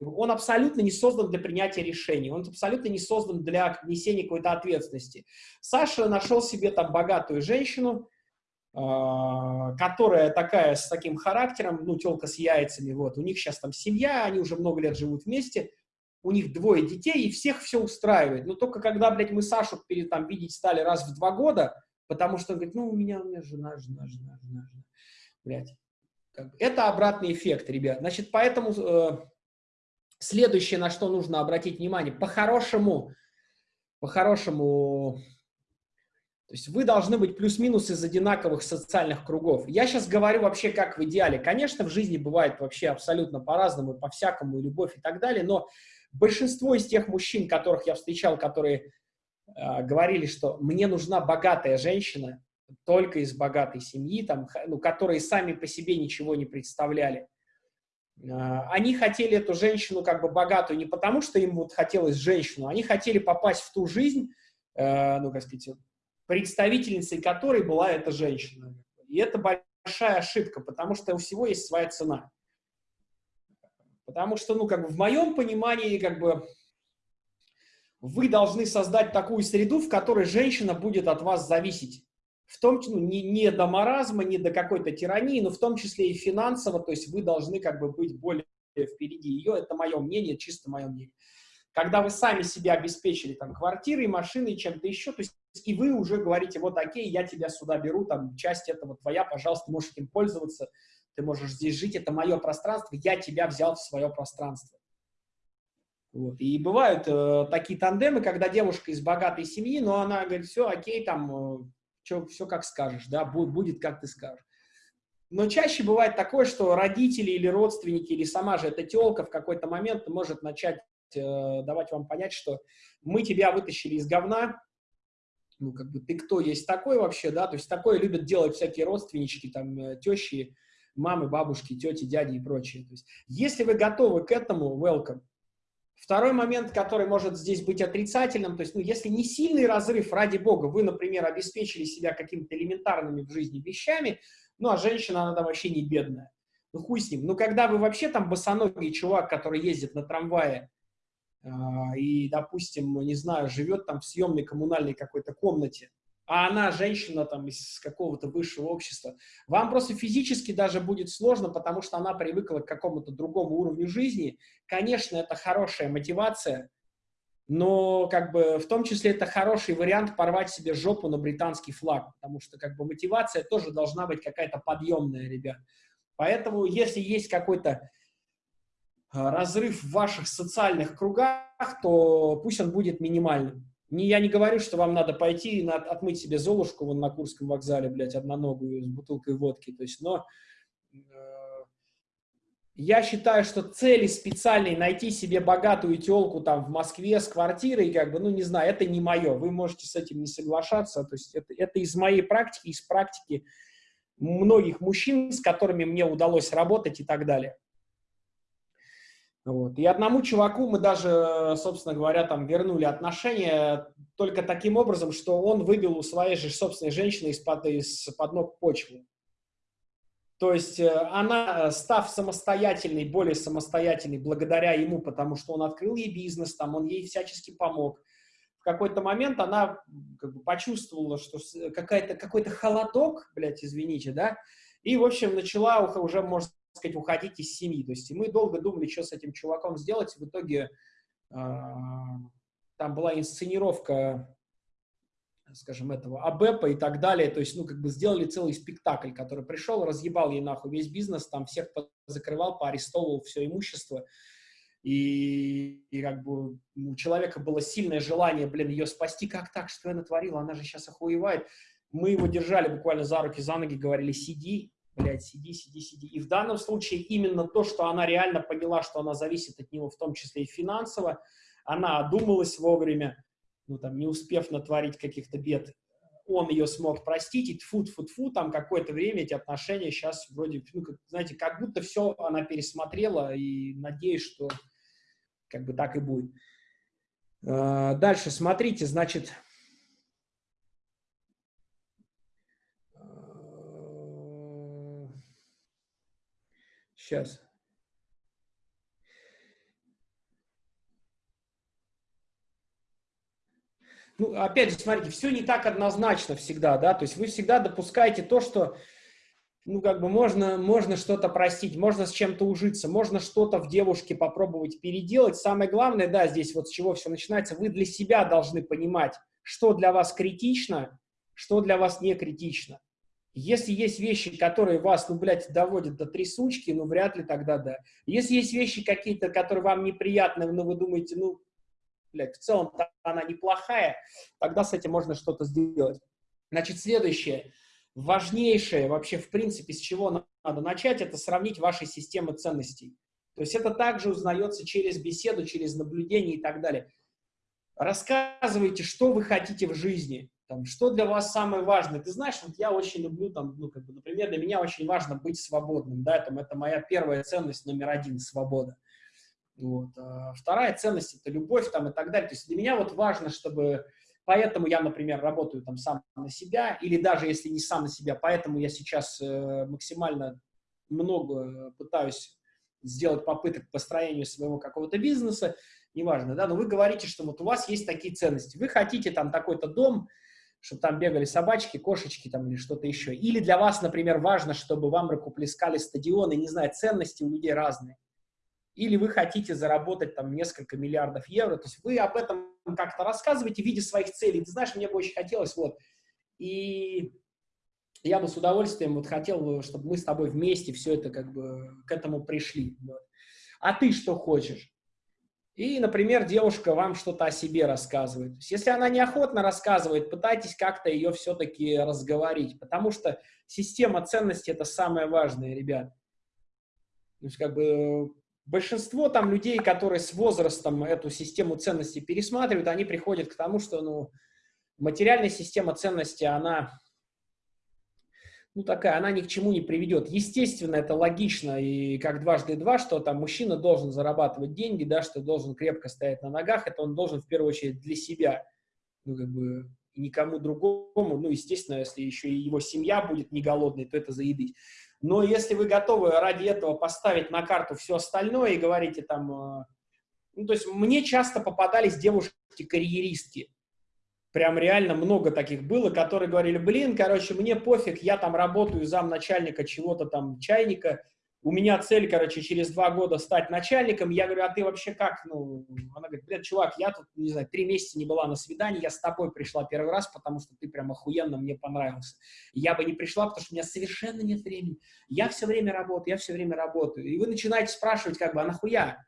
он абсолютно не создан для принятия решений, он абсолютно не создан для несения какой-то ответственности. Саша нашел себе там богатую женщину, а, которая такая, с таким характером, ну, телка с яйцами, вот, у них сейчас там семья, они уже много лет живут вместе, у них двое детей, и всех все устраивает. Но только когда, блядь, мы Сашу перед, там, видеть стали раз в два года, Потому что он говорит, ну, у меня, у меня жена, жена, жена, жена, жена. Блядь. Это обратный эффект, ребят. Значит, поэтому э, следующее, на что нужно обратить внимание, по-хорошему, по-хорошему, то есть вы должны быть плюс-минус из одинаковых социальных кругов. Я сейчас говорю вообще как в идеале. Конечно, в жизни бывает вообще абсолютно по-разному, по-всякому, и любовь и так далее, но большинство из тех мужчин, которых я встречал, которые говорили, что мне нужна богатая женщина, только из богатой семьи, там, ну, которые сами по себе ничего не представляли. А, они хотели эту женщину как бы богатую не потому, что им вот хотелось женщину, они хотели попасть в ту жизнь, э, ну, как сказать, представительницей которой была эта женщина. И это большая ошибка, потому что у всего есть своя цена. Потому что, ну, как бы в моем понимании, как бы, вы должны создать такую среду, в которой женщина будет от вас зависеть. В том числе, ну, не, не до маразма, не до какой-то тирании, но в том числе и финансово, то есть вы должны как бы быть более впереди ее, это мое мнение, чисто мое мнение. Когда вы сами себя обеспечили там квартирой, машиной, чем-то еще, то есть и вы уже говорите, вот окей, я тебя сюда беру, там часть этого твоя, пожалуйста, можешь этим пользоваться, ты можешь здесь жить, это мое пространство, я тебя взял в свое пространство. Вот. И бывают э, такие тандемы, когда девушка из богатой семьи, но она говорит, все, окей, там, э, чё, все как скажешь, да, будет, будет как ты скажешь. Но чаще бывает такое, что родители или родственники, или сама же эта телка в какой-то момент может начать э, давать вам понять, что мы тебя вытащили из говна, ну, как бы, ты кто есть такой вообще, да, то есть такое любят делать всякие родственнички, там, э, тещи, мамы, бабушки, тети, дяди и прочее. То есть, если вы готовы к этому, welcome. Второй момент, который может здесь быть отрицательным, то есть, ну, если не сильный разрыв, ради бога, вы, например, обеспечили себя какими-то элементарными в жизни вещами, ну, а женщина, она там вообще не бедная. Ну, хуй с ним. Ну, когда вы вообще там босоногий чувак, который ездит на трамвае, э, и, допустим, не знаю, живет там в съемной коммунальной какой-то комнате, а она женщина там из какого-то высшего общества, вам просто физически даже будет сложно, потому что она привыкла к какому-то другому уровню жизни. Конечно, это хорошая мотивация, но как бы в том числе это хороший вариант порвать себе жопу на британский флаг, потому что как бы мотивация тоже должна быть какая-то подъемная, ребят. Поэтому если есть какой-то а, разрыв в ваших социальных кругах, то пусть он будет минимальным. Не, я не говорю, что вам надо пойти и отмыть себе Золушку вон на Курском вокзале, блядь, одноногую с бутылкой водки. То есть, но э, я считаю, что цели специальной найти себе богатую телку там в Москве с квартирой, как бы, ну, не знаю, это не мое. Вы можете с этим не соглашаться. То есть это, это из моей практики, из практики многих мужчин, с которыми мне удалось работать и так далее. Вот. И одному чуваку мы даже, собственно говоря, там вернули отношения только таким образом, что он выбил у своей же собственной женщины из-под из -под ног почву. То есть э, она, став самостоятельной, более самостоятельной благодаря ему, потому что он открыл ей бизнес, там, он ей всячески помог, в какой-то момент она как бы, почувствовала, что какой-то холодок, блядь, извините, да, и, в общем, начала уже, можно сказать, уходить из семьи. То есть мы долго думали, что с этим чуваком сделать. В итоге а, там была инсценировка, скажем, этого АБЭПа и так далее, то есть, ну, как бы сделали целый спектакль, который пришел, разъебал ей нахуй весь бизнес, там всех закрывал, поарестовывал все имущество, и, и как бы у человека было сильное желание, блин, ее спасти, как так, что я натворила, она же сейчас охуевает. Мы его держали буквально за руки, за ноги, говорили, сиди, блядь, сиди, сиди, сиди. И в данном случае именно то, что она реально поняла, что она зависит от него, в том числе и финансово, она одумалась вовремя, ну там, не успев натворить каких-то бед, он ее смог простить, и тфу тфу тфу там какое-то время эти отношения сейчас вроде, ну, как, знаете, как будто все она пересмотрела, и надеюсь, что как бы так и будет. А, дальше, смотрите, значит, сейчас. Ну, опять же, смотрите, все не так однозначно всегда, да, то есть вы всегда допускаете то, что ну, как бы можно, можно что-то простить, можно с чем-то ужиться, можно что-то в девушке попробовать переделать. Самое главное, да, здесь вот с чего все начинается, вы для себя должны понимать, что для вас критично, что для вас не критично. Если есть вещи, которые вас, ну, блядь, доводят до трясучки, ну, вряд ли тогда да. Если есть вещи какие-то, которые вам неприятны, но вы думаете, ну, блядь, в целом она неплохая, тогда с этим можно что-то сделать. Значит, следующее важнейшее вообще, в принципе, с чего надо начать, это сравнить ваши системы ценностей. То есть это также узнается через беседу, через наблюдение и так далее. Рассказывайте, что вы хотите в жизни, там, что для вас самое важное. Ты знаешь, вот я очень люблю, там, ну, как бы, например, для меня очень важно быть свободным, да, там, это моя первая ценность номер один – свобода. Вот. А вторая ценность – это любовь там, и так далее. То есть для меня вот важно, чтобы Поэтому я, например, работаю там сам на себя, или даже если не сам на себя, поэтому я сейчас э, максимально много пытаюсь сделать попыток к построению своего какого-то бизнеса, неважно, да, но вы говорите, что вот у вас есть такие ценности, вы хотите там такой-то дом, чтобы там бегали собачки, кошечки там или что-то еще. Или для вас, например, важно, чтобы вам рукоплескали стадионы, не знаю, ценности у людей разные или вы хотите заработать там несколько миллиардов евро, то есть вы об этом как-то рассказываете в виде своих целей. Ты знаешь, мне бы очень хотелось, вот, и я бы с удовольствием вот хотел, чтобы мы с тобой вместе все это как бы к этому пришли. Вот. А ты что хочешь? И, например, девушка вам что-то о себе рассказывает. Если она неохотно рассказывает, пытайтесь как-то ее все-таки разговорить, потому что система ценностей – это самое важное, ребят. То есть, как бы, большинство там людей, которые с возрастом эту систему ценностей пересматривают, они приходят к тому, что ну, материальная система ценностей, она ну, такая, она ни к чему не приведет. Естественно, это логично, и как дважды два, что там мужчина должен зарабатывать деньги, да, что должен крепко стоять на ногах, это он должен в первую очередь для себя, ну, как бы, никому другому, ну, естественно, если еще и его семья будет не голодной, то это заедить. Но если вы готовы ради этого поставить на карту все остальное и говорите там... Э, ну, то есть мне часто попадались девушки-карьеристки. Прям реально много таких было, которые говорили, блин, короче, мне пофиг, я там работаю замначальника чего-то там, чайника, у меня цель, короче, через два года стать начальником. Я говорю, а ты вообще как? Ну, она говорит, блядь, чувак, я тут, не знаю, три месяца не была на свидании, я с тобой пришла первый раз, потому что ты прям охуенно мне понравился. Я бы не пришла, потому что у меня совершенно нет времени. Я все время работаю, я все время работаю. И вы начинаете спрашивать, как бы, а нахуя?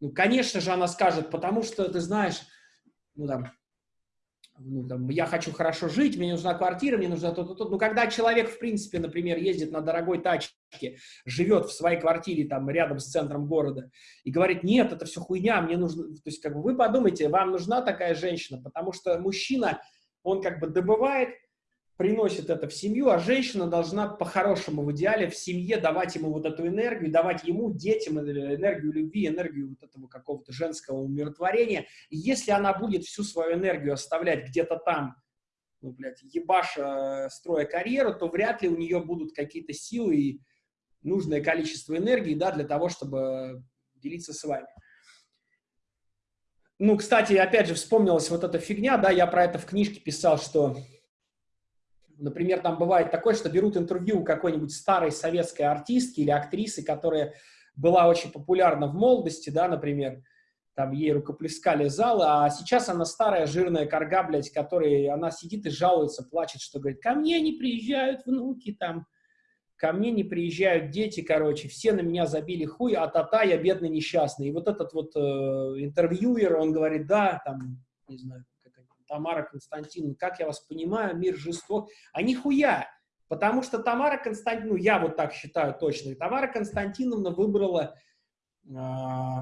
Ну, конечно же, она скажет, потому что, ты знаешь, ну, там, ну, там, я хочу хорошо жить, мне нужна квартира, мне нужно то-то, то. Ну, когда человек, в принципе, например, ездит на дорогой тачке, живет в своей квартире там рядом с центром города и говорит, нет, это все хуйня, мне нужно... То есть, как бы вы подумайте, вам нужна такая женщина, потому что мужчина, он как бы добывает, приносит это в семью, а женщина должна по-хорошему в идеале в семье давать ему вот эту энергию, давать ему, детям энергию любви, энергию вот этого какого-то женского умиротворения. И если она будет всю свою энергию оставлять где-то там, ну, блядь, ебаша, строя карьеру, то вряд ли у нее будут какие-то силы и нужное количество энергии, да, для того, чтобы делиться с вами. Ну, кстати, опять же, вспомнилась вот эта фигня, да, я про это в книжке писал, что Например, там бывает такое, что берут интервью у какой-нибудь старой советской артистки или актрисы, которая была очень популярна в молодости, да, например, там ей рукоплескали залы, а сейчас она старая жирная корга, блядь, которой она сидит и жалуется, плачет, что говорит, ко мне не приезжают внуки там, ко мне не приезжают дети, короче, все на меня забили хуй, а та-та, я бедный несчастный. И вот этот вот э, интервьюер, он говорит, да, там, не знаю, Тамара Константиновна, как я вас понимаю, мир жесток. А нихуя, потому что Тамара Константиновна, ну, я вот так считаю точно, Тамара Константиновна выбрала э,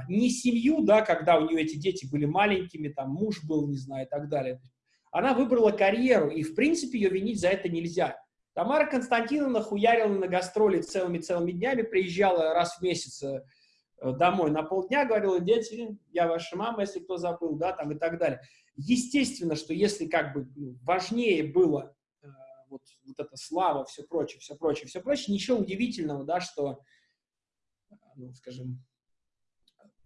не семью, да, когда у нее эти дети были маленькими, там муж был, не знаю, и так далее. Она выбрала карьеру, и, в принципе, ее винить за это нельзя. Тамара Константиновна хуярила на гастроли целыми-целыми днями, приезжала раз в месяц э, домой на полдня, говорила, дети, я ваша мама, если кто забыл, да, там и так далее. Естественно, что если как бы ну, важнее было э, вот, вот эта слава, все прочее, все прочее, все прочее, ничего удивительного, да, что, э, ну, скажем,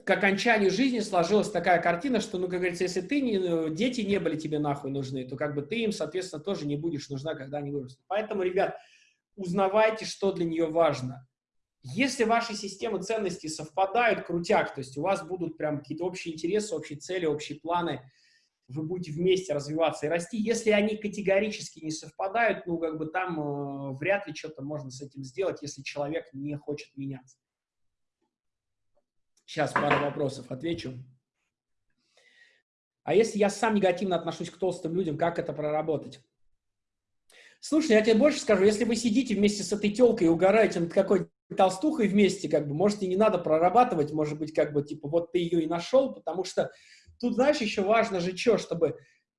к окончанию жизни сложилась такая картина, что, ну, как говорится, если ты не, ну, дети не были тебе нахуй нужны, то как бы ты им, соответственно, тоже не будешь нужна, когда они вырастут. Поэтому, ребят, узнавайте, что для нее важно. Если ваши системы ценностей совпадают, крутяк, то есть у вас будут прям какие-то общие интересы, общие цели, общие планы, вы будете вместе развиваться и расти. Если они категорически не совпадают, ну, как бы там э, вряд ли что-то можно с этим сделать, если человек не хочет меняться. Сейчас пару вопросов отвечу. А если я сам негативно отношусь к толстым людям, как это проработать? Слушай, я тебе больше скажу, если вы сидите вместе с этой телкой и угораете над какой-то толстухой вместе, как бы, может, и не надо прорабатывать, может быть, как бы, типа, вот ты ее и нашел, потому что тут, знаешь, еще важно же что, чтобы,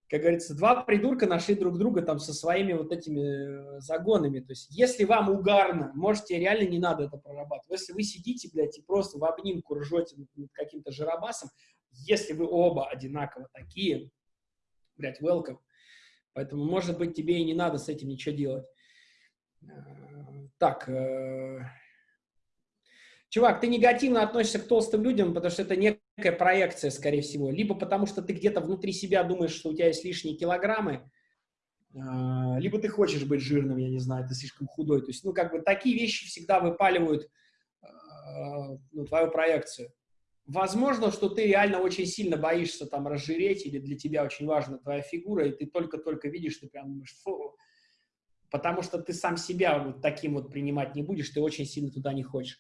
как говорится, два придурка нашли друг друга там со своими вот этими э, загонами. То есть, если вам угарно, можете, реально не надо это прорабатывать. Если вы сидите, блядь, и просто в обнимку ржете каким-то жиробасом, если вы оба одинаково такие, блядь, welcome. Поэтому, может быть, тебе и не надо с этим ничего делать. Э, так, э, чувак, ты негативно относишься к толстым людям, потому что это некая проекция, скорее всего. Либо потому что ты где-то внутри себя думаешь, что у тебя есть лишние килограммы, а, либо ты хочешь быть жирным, я не знаю, ты слишком худой. То есть, ну, как бы такие вещи всегда выпаливают а, ну, твою проекцию. Возможно, что ты реально очень сильно боишься там разжиреть, или для тебя очень важна твоя фигура, и ты только-только видишь, ты прям думаешь, фу, потому что ты сам себя вот таким вот принимать не будешь, ты очень сильно туда не хочешь.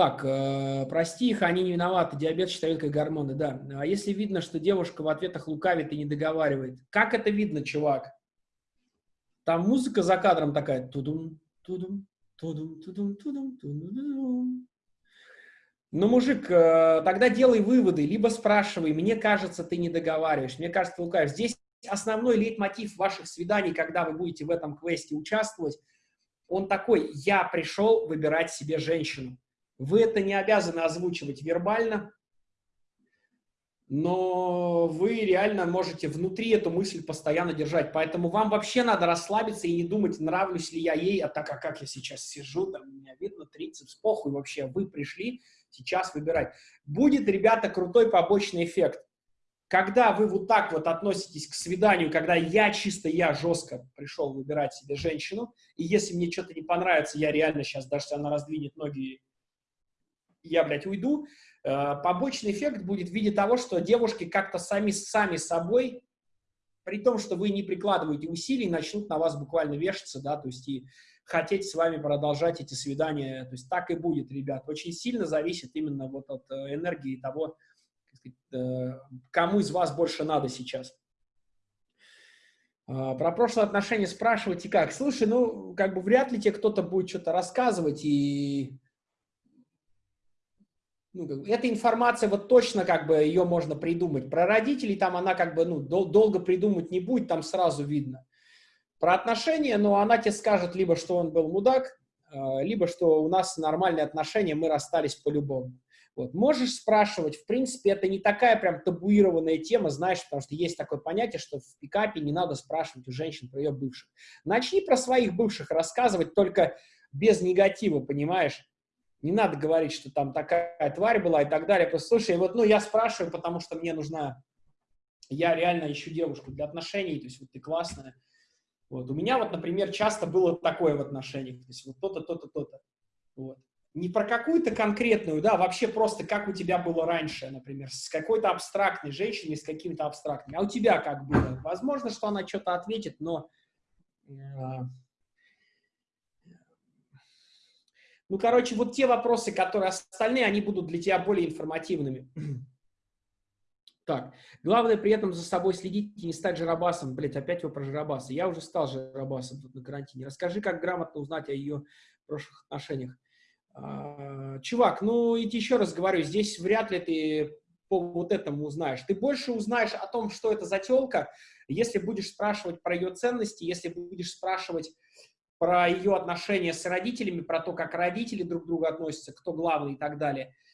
Так, э, прости их, они не виноваты, диабет считают как гормоны, да. А если видно, что девушка в ответах лукавит и не договаривает? Как это видно, чувак? Там музыка за кадром такая. Тудум, тудум, тудум, тудум, тудум, тудум. Ну, мужик, э, тогда делай выводы, либо спрашивай, мне кажется, ты не договариваешь, мне кажется, лукавишь. Здесь основной лейтмотив ваших свиданий, когда вы будете в этом квесте участвовать, он такой, я пришел выбирать себе женщину. Вы это не обязаны озвучивать вербально, но вы реально можете внутри эту мысль постоянно держать. Поэтому вам вообще надо расслабиться и не думать, нравлюсь ли я ей, а так, а как я сейчас сижу, там меня видно трицепс, похуй вообще, вы пришли сейчас выбирать. Будет, ребята, крутой побочный эффект. Когда вы вот так вот относитесь к свиданию, когда я чисто, я жестко пришел выбирать себе женщину, и если мне что-то не понравится, я реально сейчас, даже если она раздвинет ноги я, блядь, уйду, э, побочный эффект будет в виде того, что девушки как-то сами, сами собой, при том, что вы не прикладываете усилий, начнут на вас буквально вешаться, да, то есть и хотеть с вами продолжать эти свидания, то есть так и будет, ребят. Очень сильно зависит именно вот от э, энергии того, э, кому из вас больше надо сейчас. Про прошлые отношения спрашивать и как? Слушай, ну, как бы вряд ли тебе кто-то будет что-то рассказывать, и ну, эта информация, вот точно как бы ее можно придумать. Про родителей там она как бы, ну, дол долго придумать не будет, там сразу видно. Про отношения, ну, она тебе скажет либо, что он был мудак, а, либо, что у нас нормальные отношения, мы расстались по-любому. Вот. Можешь спрашивать, в принципе, это не такая прям табуированная тема, знаешь, потому что есть такое понятие, что в пикапе не надо спрашивать у женщин про ее бывших. Начни про своих бывших рассказывать, только без негатива, понимаешь? Не надо говорить, что там такая тварь была и так далее. Просто, слушай, вот, ну, я спрашиваю, потому что мне нужна... Я реально ищу девушку для отношений, то есть вот ты классная. Вот. У меня вот, например, часто было такое в отношениях. То есть вот то-то, то-то, то-то. Вот. не про какую-то конкретную, да, вообще просто как у тебя было раньше, например, с какой-то абстрактной женщиной, с какими-то абстрактными. А у тебя как было? Возможно, что она что-то ответит, но... Э, ну, короче, вот те вопросы, которые остальные, они будут для тебя более информативными. Так, главное при этом за собой следить и не стать жиробасом. Блять, опять его про жиробаса. Я уже стал жиробасом тут на карантине. Расскажи, как грамотно узнать о ее прошлых отношениях. А, чувак, ну, и еще раз говорю, здесь вряд ли ты по вот этому узнаешь. Ты больше узнаешь о том, что это за телка, если будешь спрашивать про ее ценности, если будешь спрашивать про ее отношения с родителями, про то, как родители друг к другу относятся, кто главный и так далее –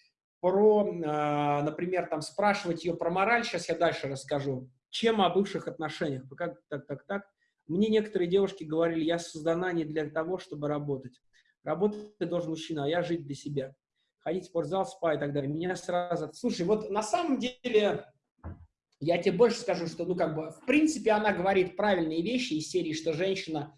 про, а, например, там спрашивать ее про мораль, сейчас я дальше расскажу, чем о бывших отношениях. Как так, так, так. Мне некоторые девушки говорили, я создана не для того, чтобы работать. Работать должен мужчина, а я жить для себя. Ходить в спортзал, спа и так далее. Меня сразу... Слушай, вот на самом деле, я тебе больше скажу, что, ну, как бы, в принципе, она говорит правильные вещи из серии, что женщина,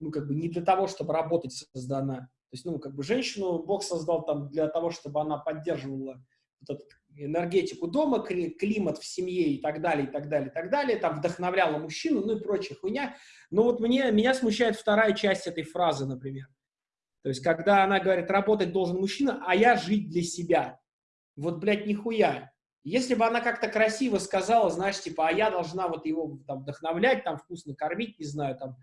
ну, как бы, не для того, чтобы работать создана. То есть, ну, как бы женщину Бог создал там для того, чтобы она поддерживала вот эту энергетику дома, климат в семье и так далее, и так далее, и так далее, там вдохновляла мужчину, ну и прочая хуйня. Но вот мне, меня смущает вторая часть этой фразы, например. То есть, когда она говорит, работать должен мужчина, а я жить для себя. Вот, блядь, нихуя. Если бы она как-то красиво сказала, знаешь, типа, а я должна вот его там вдохновлять, там вкусно кормить, не знаю, там,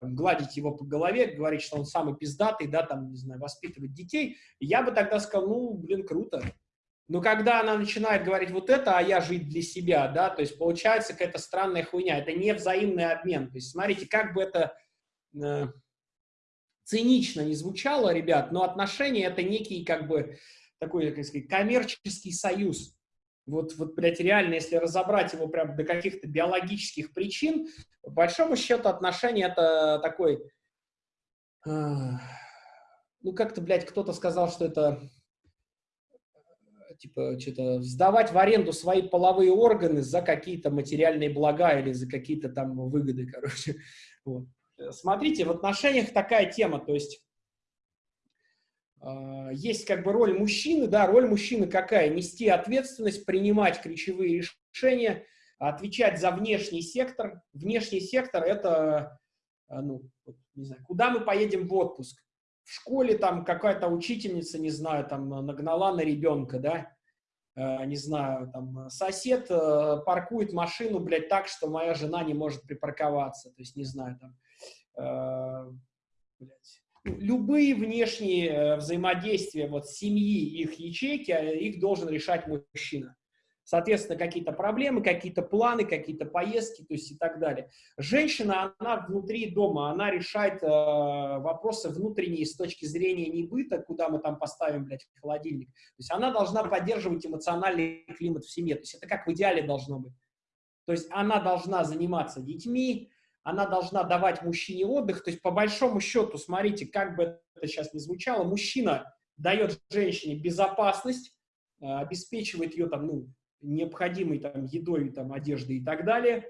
гладить его по голове, говорить, что он самый пиздатый, да, там, не знаю, воспитывать детей, я бы тогда сказал, ну, блин, круто. Но когда она начинает говорить вот это, а я жить для себя, да, то есть получается какая-то странная хуйня, это не взаимный обмен. То есть смотрите, как бы это э, цинично не звучало, ребят, но отношения это некий как бы такой, как сказать, коммерческий союз. Вот, вот, блядь, реально, если разобрать его прям до каких-то биологических причин, по большому счету отношения это такой... Э, ну, как-то, блядь, кто-то сказал, что это типа, что-то сдавать в аренду свои половые органы за какие-то материальные блага или за какие-то там выгоды, короче. Вот. Смотрите, в отношениях такая тема, то есть есть как бы роль мужчины, да, роль мужчины какая? Нести ответственность, принимать ключевые решения, отвечать за внешний сектор. Внешний сектор – это, а, ну, не знаю, куда мы поедем в отпуск? В школе там какая-то учительница, не знаю, там нагнала на ребенка, да, а, не знаю, там сосед паркует машину, блядь, так, что моя жена не может припарковаться, то есть, не знаю, там, блядь, любые внешние э, взаимодействия вот семьи, их ячейки, а, их должен решать мужчина. Соответственно, какие-то проблемы, какие-то планы, какие-то поездки, то есть и так далее. Женщина, она внутри дома, она решает э, вопросы внутренние с точки зрения не быта, куда мы там поставим, блядь, холодильник. То есть она должна поддерживать эмоциональный климат в семье. То есть это как в идеале должно быть. То есть она должна заниматься детьми, она должна давать мужчине отдых. То есть, по большому счету, смотрите, как бы это сейчас не звучало, мужчина дает женщине безопасность, э, обеспечивает ее там, ну, необходимой там едой, там, одеждой и так далее,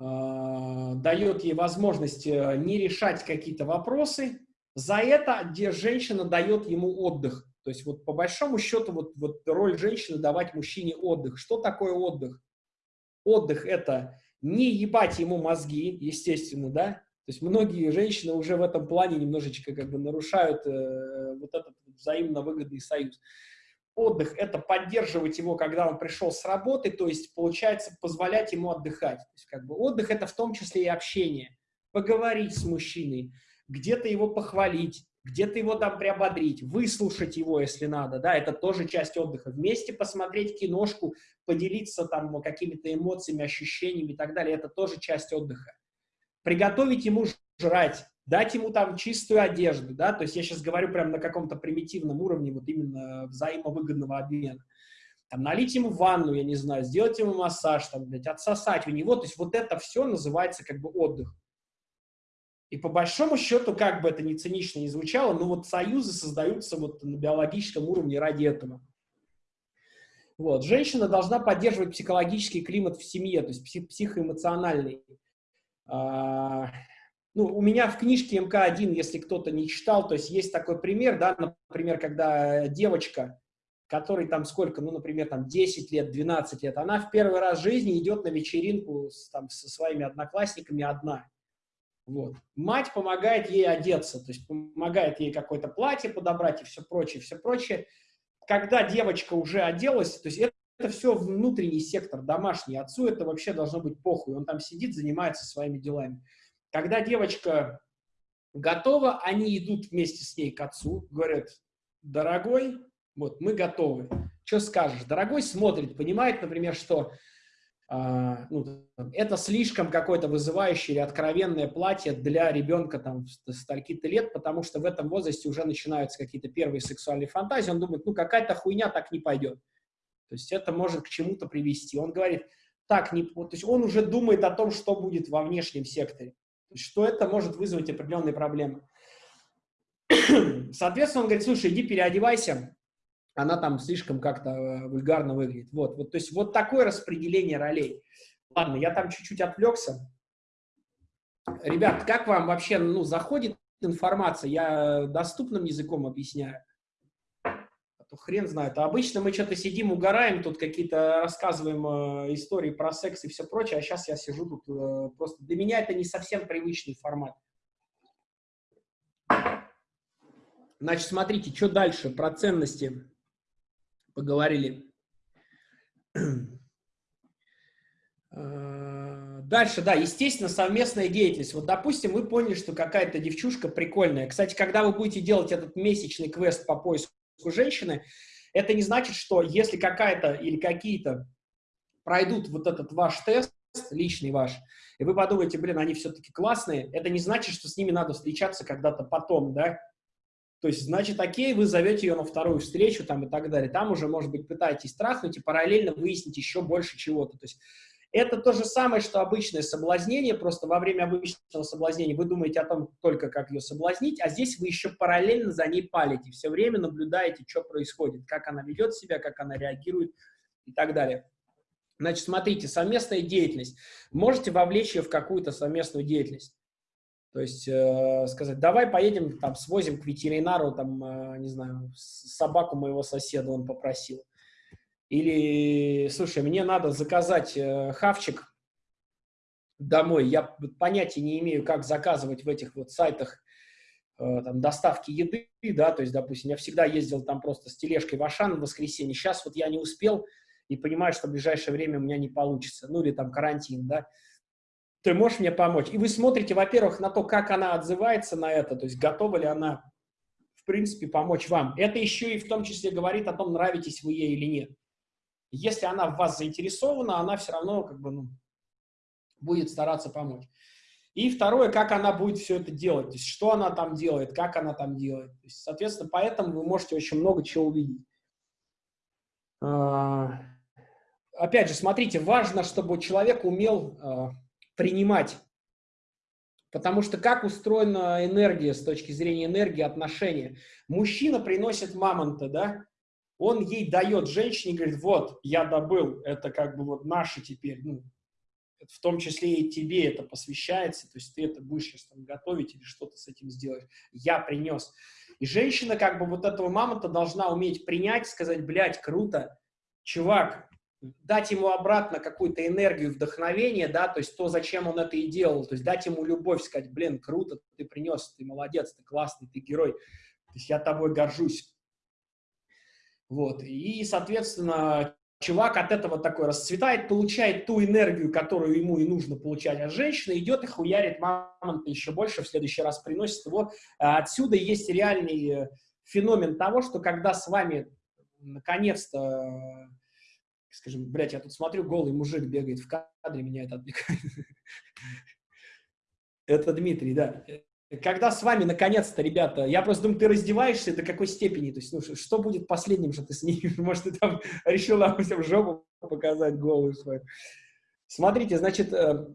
э, дает ей возможность э, не решать какие-то вопросы. За это где женщина дает ему отдых. То есть вот по большому счету вот, вот роль женщины давать мужчине отдых. Что такое отдых? Отдых – это не ебать ему мозги, естественно, да, то есть многие женщины уже в этом плане немножечко как бы нарушают э, вот этот взаимно выгодный союз. Отдых – это поддерживать его, когда он пришел с работы, то есть, получается, позволять ему отдыхать. То есть, как бы отдых – это в том числе и общение. Поговорить с мужчиной, где-то его похвалить, где-то его там приободрить, выслушать его, если надо, да, это тоже часть отдыха. Вместе посмотреть киношку, поделиться там какими-то эмоциями, ощущениями и так далее, это тоже часть отдыха. Приготовить ему жрать, дать ему там чистую одежду, да, то есть я сейчас говорю прям на каком-то примитивном уровне, вот именно взаимовыгодного обмена. Там, налить ему ванну, я не знаю, сделать ему массаж, там, блядь, отсосать у него, то есть вот это все называется как бы отдых. И по большому счету, как бы это ни цинично не звучало, но вот союзы создаются вот на биологическом уровне ради этого. Вот. Женщина должна поддерживать психологический климат в семье, то есть психоэмоциональный. А, ну, у меня в книжке МК-1, если кто-то не читал, то есть есть такой пример, да, например, когда девочка, которой там сколько, ну, например, там 10 лет, 12 лет, она в первый раз в жизни идет на вечеринку с, там, со своими одноклассниками одна. Вот. Мать помогает ей одеться, то есть помогает ей какое-то платье подобрать и все прочее, все прочее. Когда девочка уже оделась, то есть это, это все внутренний сектор, домашний. Отцу это вообще должно быть похуй. Он там сидит, занимается своими делами. Когда девочка готова, они идут вместе с ней к отцу, говорят, дорогой, вот, мы готовы. Что скажешь? Дорогой смотрит, понимает, например, что ну, это слишком какое-то вызывающее или откровенное платье для ребенка там стольки-то лет, потому что в этом возрасте уже начинаются какие-то первые сексуальные фантазии. Он думает, ну, какая-то хуйня так не пойдет. То есть это может к чему-то привести. Он говорит, так не... То есть он уже думает о том, что будет во внешнем секторе что это может вызвать определенные проблемы. Соответственно, он говорит, слушай, иди переодевайся, она там слишком как-то э, вульгарно выглядит. Вот, вот, то есть вот такое распределение ролей. Ладно, я там чуть-чуть отвлекся. Ребят, как вам вообще ну, заходит информация? Я доступным языком объясняю то хрен знает. А обычно мы что-то сидим, угораем, тут какие-то рассказываем э, истории про секс и все прочее, а сейчас я сижу тут э, просто... Для меня это не совсем привычный формат. Значит, смотрите, что дальше? Про ценности поговорили. Э, дальше, да, естественно, совместная деятельность. Вот, допустим, вы поняли, что какая-то девчушка прикольная. Кстати, когда вы будете делать этот месячный квест по поиску женщины, это не значит, что если какая-то или какие-то пройдут вот этот ваш тест, личный ваш, и вы подумаете, блин, они все-таки классные, это не значит, что с ними надо встречаться когда-то потом, да, то есть, значит, окей, вы зовете ее на вторую встречу там и так далее. Там уже, может быть, пытаетесь трахнуть и параллельно выяснить еще больше чего-то. То есть, это то же самое, что обычное соблазнение, просто во время обычного соблазнения вы думаете о том только, как ее соблазнить, а здесь вы еще параллельно за ней палите, все время наблюдаете, что происходит, как она ведет себя, как она реагирует и так далее. Значит, смотрите, совместная деятельность. Можете вовлечь ее в какую-то совместную деятельность. То есть э, сказать, давай поедем, там, свозим к ветеринару, там, э, не знаю, собаку моего соседа он попросил. Или, слушай, мне надо заказать э, хавчик домой. Я понятия не имею, как заказывать в этих вот сайтах э, там, доставки еды, да, то есть, допустим, я всегда ездил там просто с тележкой в Ашан в воскресенье. Сейчас вот я не успел и понимаю, что в ближайшее время у меня не получится. Ну, или там карантин, да. Ты можешь мне помочь? И вы смотрите, во-первых, на то, как она отзывается на это, то есть готова ли она, в принципе, помочь вам. Это еще и в том числе говорит о том, нравитесь вы ей или нет. Если она в вас заинтересована, она все равно как бы, ну, будет стараться помочь. И второе, как она будет все это делать, то есть что она там делает, как она там делает. Есть, соответственно, поэтому вы можете очень много чего увидеть. А, опять же, смотрите, важно, чтобы человек умел а, принимать. Потому что как устроена энергия с точки зрения энергии отношения? Мужчина приносит мамонта, да? он ей дает женщине, говорит, вот, я добыл, это как бы вот наше теперь, ну, в том числе и тебе это посвящается, то есть ты это будешь сейчас там готовить или что-то с этим сделать. Я принес. И женщина как бы вот этого мамонта должна уметь принять, сказать, блядь, круто, чувак, дать ему обратно какую-то энергию, вдохновение, да, то есть то, зачем он это и делал, то есть дать ему любовь, сказать, блин, круто, ты принес, ты молодец, ты классный, ты герой, то есть я тобой горжусь. Вот. И, соответственно, чувак от этого такой расцветает, получает ту энергию, которую ему и нужно получать от женщины, идет и хуярит мамонта еще больше, в следующий раз приносит его. А отсюда есть реальный э, феномен того, что когда с вами наконец-то, скажем, блядь, я тут смотрю, голый мужик бегает в кадре, меня это отвлекает. Это Дмитрий, да когда с вами, наконец-то, ребята, я просто думаю, ты раздеваешься до какой степени, то есть, ну, что будет последним, что ты снимешь? Может, ты там решил, допустим, жопу показать голую свою. Смотрите, значит, э,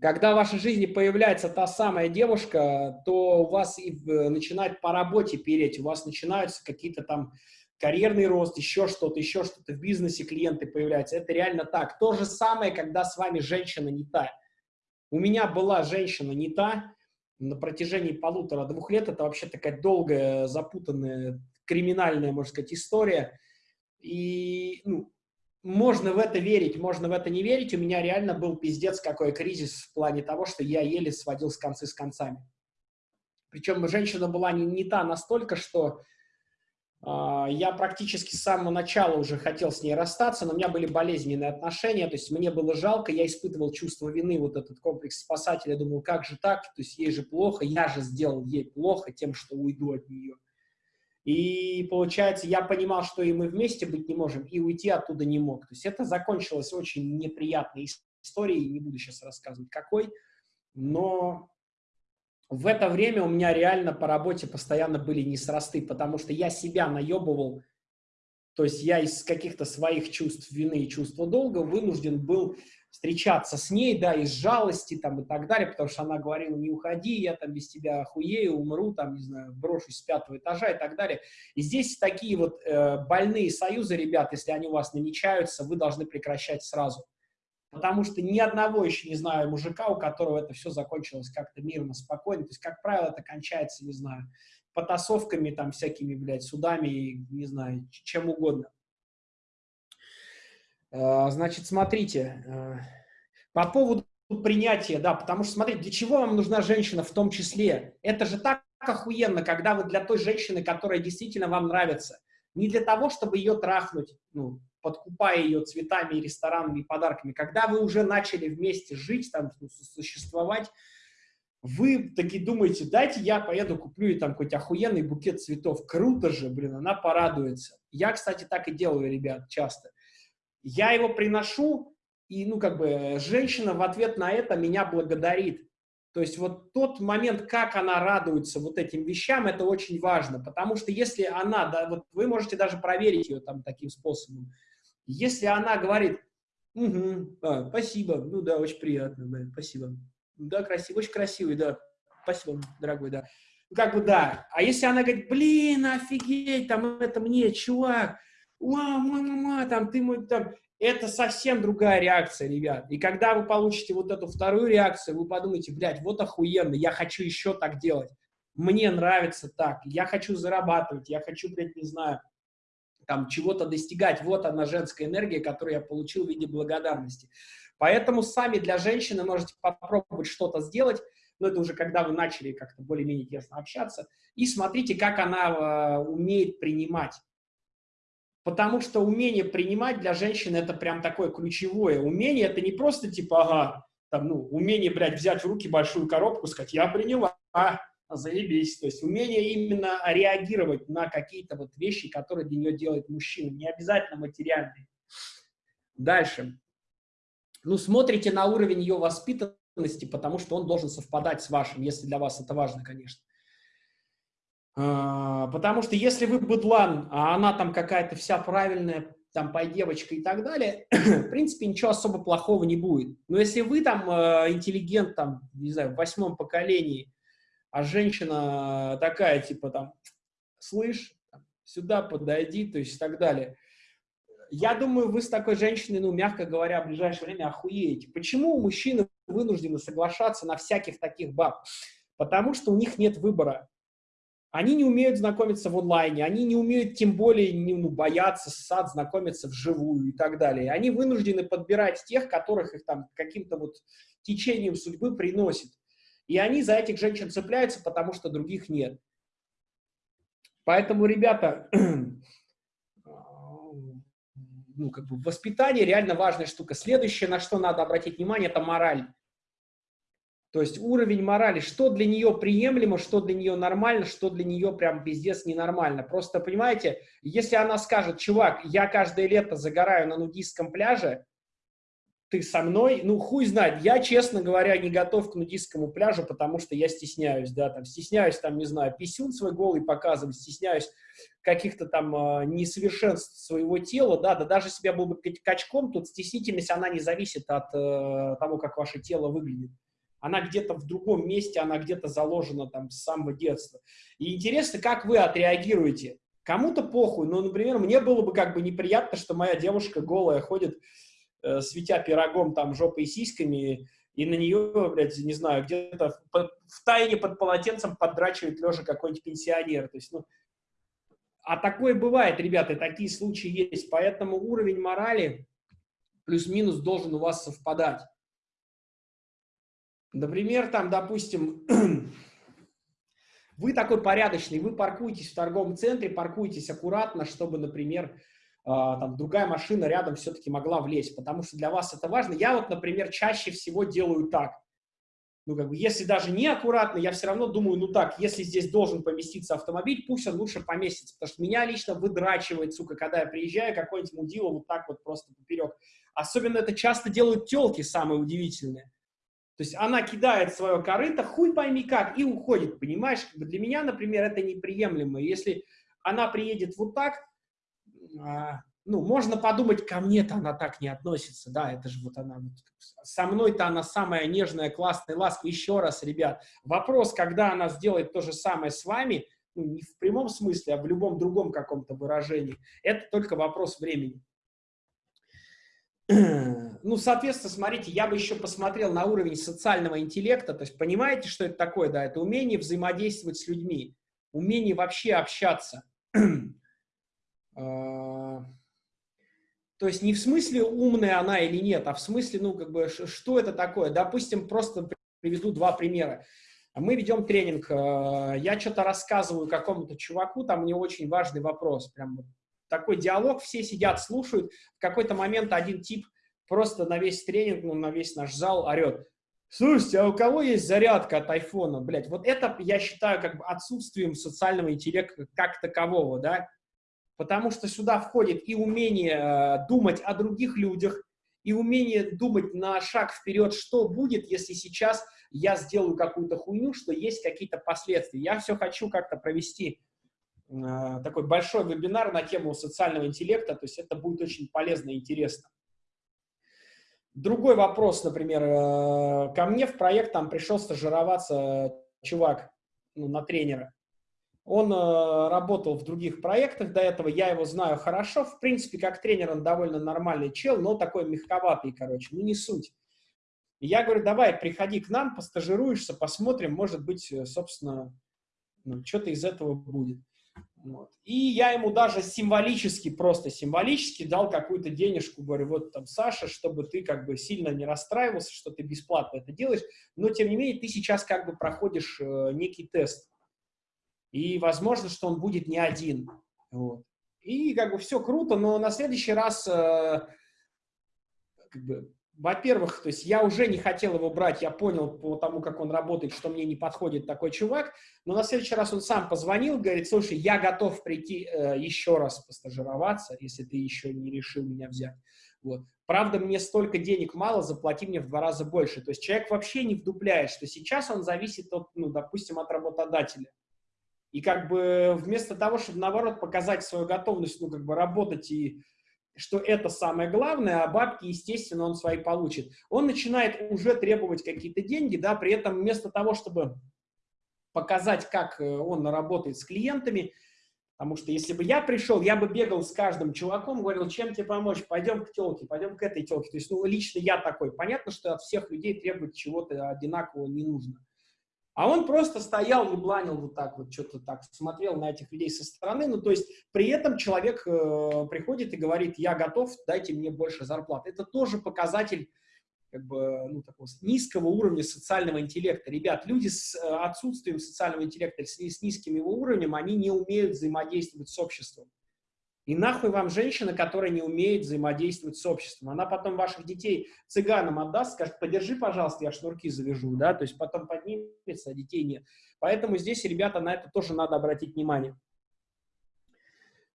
когда в вашей жизни появляется та самая девушка, то у вас и начинает по работе переть, у вас начинаются какие-то там карьерный рост, еще что-то, еще что-то в бизнесе клиенты появляются. Это реально так. То же самое, когда с вами женщина не та. У меня была женщина не та на протяжении полутора-двух лет. Это вообще такая долгая, запутанная, криминальная, можно сказать, история. И ну, можно в это верить, можно в это не верить. У меня реально был пиздец какой кризис в плане того, что я еле сводил с концы с концами. Причем женщина была не, не та настолько, что я практически с самого начала уже хотел с ней расстаться, но у меня были болезненные отношения, то есть мне было жалко, я испытывал чувство вины, вот этот комплекс спасателя, я думал, как же так, то есть ей же плохо, я же сделал ей плохо тем, что уйду от нее. И получается, я понимал, что и мы вместе быть не можем, и уйти оттуда не мог. То есть это закончилось очень неприятной историей, не буду сейчас рассказывать какой, но в это время у меня реально по работе постоянно были несрасты, потому что я себя наебывал, то есть я из каких-то своих чувств вины и чувства долга вынужден был встречаться с ней, да, из жалости там и так далее, потому что она говорила, не уходи, я там без тебя охуею, умру, там, не знаю, брошусь с пятого этажа и так далее. И здесь такие вот э, больные союзы, ребят, если они у вас намечаются, вы должны прекращать сразу. Потому что ни одного еще не знаю мужика, у которого это все закончилось как-то мирно, спокойно. То есть, как правило, это кончается, не знаю, потасовками, там, всякими, блядь, судами, не знаю, чем угодно. А, значит, смотрите, а, по поводу принятия, да, потому что, смотрите, для чего вам нужна женщина в том числе? Это же так охуенно, когда вы для той женщины, которая действительно вам нравится, не для того, чтобы ее трахнуть, ну, подкупая ее цветами, ресторанами подарками, когда вы уже начали вместе жить, там, ну, существовать, вы таки думаете, дайте я поеду, куплю ей там какой-то охуенный букет цветов. Круто же, блин, она порадуется. Я, кстати, так и делаю, ребят, часто. Я его приношу, и, ну, как бы, женщина в ответ на это меня благодарит. То есть вот тот момент, как она радуется вот этим вещам, это очень важно, потому что если она, да, вот вы можете даже проверить ее там таким способом, если она говорит, угу, а, спасибо, ну да, очень приятно, да, спасибо, да, красиво, очень красивый, да, спасибо, дорогой, да, как бы да, а если она говорит, блин, офигеть, там это мне, чувак, уа, мама, там, ты мой, там, это совсем другая реакция, ребят. И когда вы получите вот эту вторую реакцию, вы подумаете, блядь, вот охуенно, я хочу еще так делать. Мне нравится так, я хочу зарабатывать, я хочу, блядь, не знаю, там, чего-то достигать. Вот она, женская энергия, которую я получил в виде благодарности. Поэтому сами для женщины можете попробовать что-то сделать, но это уже когда вы начали как-то более-менее тесно общаться, и смотрите, как она э, умеет принимать. Потому что умение принимать для женщины это прям такое ключевое. Умение это не просто типа, ага, там, ну, умение, блядь, взять в руки большую коробку, сказать, я приняла, а, заебись. То есть умение именно реагировать на какие-то вот вещи, которые для нее делает мужчина, не обязательно материальные. Дальше. Ну, смотрите на уровень ее воспитанности, потому что он должен совпадать с вашим, если для вас это важно, конечно. А, потому что если вы быдлан, а она там какая-то вся правильная, там, пой девочка и так далее, в принципе, ничего особо плохого не будет. Но если вы там э, интеллигент, там, не знаю, в восьмом поколении, а женщина такая, типа, там, слышь, сюда подойди, то есть и так далее. Я думаю, вы с такой женщиной, ну, мягко говоря, в ближайшее время охуеете. Почему мужчины вынуждены соглашаться на всяких таких баб? Потому что у них нет выбора. Они не умеют знакомиться в онлайне, они не умеют тем более ну, бояться сад, знакомиться вживую и так далее. Они вынуждены подбирать тех, которых их там каким-то вот течением судьбы приносит. И они за этих женщин цепляются, потому что других нет. Поэтому, ребята, ну, как бы воспитание реально важная штука. Следующее, на что надо обратить внимание, это мораль. То есть уровень морали, что для нее приемлемо, что для нее нормально, что для нее прям пиздец ненормально. Просто, понимаете, если она скажет, чувак, я каждое лето загораю на нудистском пляже, ты со мной, ну, хуй знает, я, честно говоря, не готов к нудистскому пляжу, потому что я стесняюсь, да, там, стесняюсь, там, не знаю, писюн свой голый показывать, стесняюсь каких-то там э, несовершенств своего тела, да, да даже если я был бы качком, тут стеснительность, она не зависит от э, того, как ваше тело выглядит она где-то в другом месте, она где-то заложена там с самого детства. И интересно, как вы отреагируете. Кому-то похуй, но, например, мне было бы как бы неприятно, что моя девушка голая ходит, э, светя пирогом там жопой и сиськами, и на нее, блядь, не знаю, где-то в, в тайне под полотенцем поддрачивает лежа какой-нибудь пенсионер. То есть, ну, а такое бывает, ребята, такие случаи есть. Поэтому уровень морали плюс-минус должен у вас совпадать. Например, там, допустим, вы такой порядочный, вы паркуетесь в торговом центре, паркуетесь аккуратно, чтобы, например, там другая машина рядом все-таки могла влезть, потому что для вас это важно. Я вот, например, чаще всего делаю так. Ну, как бы, если даже не аккуратно, я все равно думаю, ну так, если здесь должен поместиться автомобиль, пусть он лучше поместится, потому что меня лично выдрачивает, сука, когда я приезжаю, какой-нибудь мудило вот так вот просто поперек. Особенно это часто делают телки, самые удивительные. То есть она кидает свое корыто, хуй пойми как, и уходит, понимаешь? Для меня, например, это неприемлемо. Если она приедет вот так, а, ну, можно подумать, ко мне-то она так не относится, да, это же вот она, со мной-то она самая нежная, классная, ласковая. Еще раз, ребят, вопрос, когда она сделает то же самое с вами, ну, не в прямом смысле, а в любом другом каком-то выражении, это только вопрос времени. Ну, соответственно, смотрите, я бы еще посмотрел на уровень социального интеллекта, то есть понимаете, что это такое, да, это умение взаимодействовать с людьми, умение вообще общаться. А, то есть не в смысле умная она или нет, а в смысле, ну, как бы, что это такое? Допустим, просто приведу два примера. Мы ведем тренинг, а, я что-то рассказываю какому-то чуваку, там мне очень важный вопрос, прям такой диалог, все сидят, слушают, в какой-то момент один тип просто на весь тренинг, ну, на весь наш зал орет, Слушайте, а у кого есть зарядка от айфона? Блять, вот это я считаю как бы отсутствием социального интеллекта как такового, да? Потому что сюда входит и умение э, думать о других людях, и умение думать на шаг вперед, что будет, если сейчас я сделаю какую-то хуйню, что есть какие-то последствия. Я все хочу как-то провести э, такой большой вебинар на тему социального интеллекта, то есть это будет очень полезно и интересно. Другой вопрос, например, э, ко мне в проект там пришел стажироваться чувак ну, на тренера. Он э, работал в других проектах до этого, я его знаю хорошо. В принципе, как тренер он довольно нормальный чел, но такой мягковатый, короче, ну не суть. Я говорю, давай, приходи к нам, постажируешься, посмотрим, может быть, э, собственно, ну, что-то из этого будет. Вот. И я ему даже символически, просто символически дал какую-то денежку, говорю, вот там, Саша, чтобы ты как бы сильно не расстраивался, что ты бесплатно это делаешь, но тем не менее ты сейчас как бы проходишь э, некий тест. И возможно, что он будет не один. Вот. И как бы все круто, но на следующий раз, э, как бы, во-первых, то есть я уже не хотел его брать, я понял по тому, как он работает, что мне не подходит такой чувак, но на следующий раз он сам позвонил, говорит, слушай, я готов прийти э, еще раз постажироваться, если ты еще не решил меня взять. Вот. Правда, мне столько денег мало, заплати мне в два раза больше. То есть человек вообще не вдупляет, что сейчас он зависит от, ну, допустим, от работодателя. И как бы вместо того, чтобы, наоборот, показать свою готовность, ну, как бы работать и что это самое главное, а бабки, естественно, он свои получит. Он начинает уже требовать какие-то деньги, да, при этом вместо того, чтобы показать, как э, он работает с клиентами, потому что если бы я пришел, я бы бегал с каждым чуваком, говорил, чем тебе помочь, пойдем к телке, пойдем к этой телке. То есть, ну, лично я такой. Понятно, что от всех людей требовать чего-то одинакового не нужно. А он просто стоял, ебланил вот так вот, что-то так, смотрел на этих людей со стороны. Ну, то есть при этом человек э, приходит и говорит, я готов, дайте мне больше зарплаты. Это тоже показатель как бы, ну, такого низкого уровня социального интеллекта. Ребят, люди с э, отсутствием социального интеллекта, с, с низким его уровнем, они не умеют взаимодействовать с обществом. И нахуй вам женщина, которая не умеет взаимодействовать с обществом. Она потом ваших детей цыганам отдаст, скажет, подержи, пожалуйста, я шнурки завяжу, да, то есть потом поднимется, а детей нет. Поэтому здесь, ребята, на это тоже надо обратить внимание.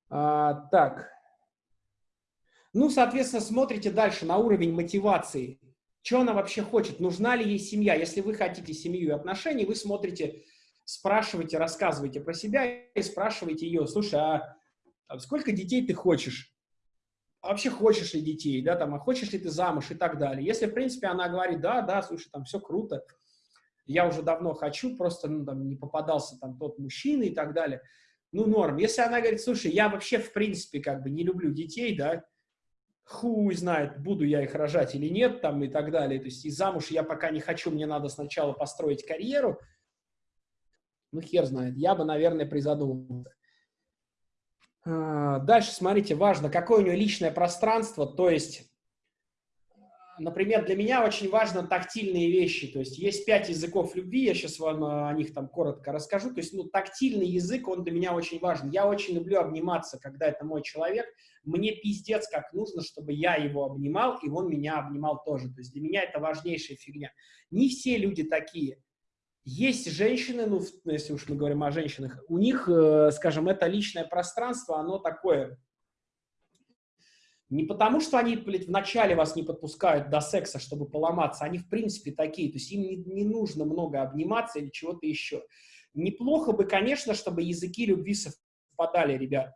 А, так. Ну, соответственно, смотрите дальше на уровень мотивации. Что она вообще хочет? Нужна ли ей семья? Если вы хотите семью и отношений, вы смотрите, спрашиваете, рассказываете про себя и спрашиваете ее, слушай, а там, сколько детей ты хочешь, вообще хочешь ли детей, да, там, а хочешь ли ты замуж и так далее. Если, в принципе, она говорит, да, да, слушай, там все круто, я уже давно хочу, просто, ну, там, не попадался там тот мужчина и так далее, ну, норм. Если она говорит, слушай, я вообще, в принципе, как бы не люблю детей, да, хуй знает, буду я их рожать или нет, там, и так далее. То есть и замуж я пока не хочу, мне надо сначала построить карьеру. Ну, хер знает. Я бы, наверное, призадумался. А, дальше, смотрите, важно, какое у нее личное пространство, то есть например, для меня очень важно тактильные вещи. То есть есть пять языков любви, я сейчас вам э, о них там коротко расскажу. То есть, ну, тактильный язык, он для меня очень важен. Я очень люблю обниматься, когда это мой человек. Мне пиздец как нужно, чтобы я его обнимал, и он меня обнимал тоже. То есть для меня это важнейшая фигня. Не все люди такие. Есть женщины, ну, если уж мы говорим о женщинах, у них, э, скажем, это личное пространство, оно такое не потому, что они, блядь, вначале вас не подпускают до секса, чтобы поломаться. Они, в принципе, такие. То есть им не, не нужно много обниматься или чего-то еще. Неплохо бы, конечно, чтобы языки любви совпадали, ребят.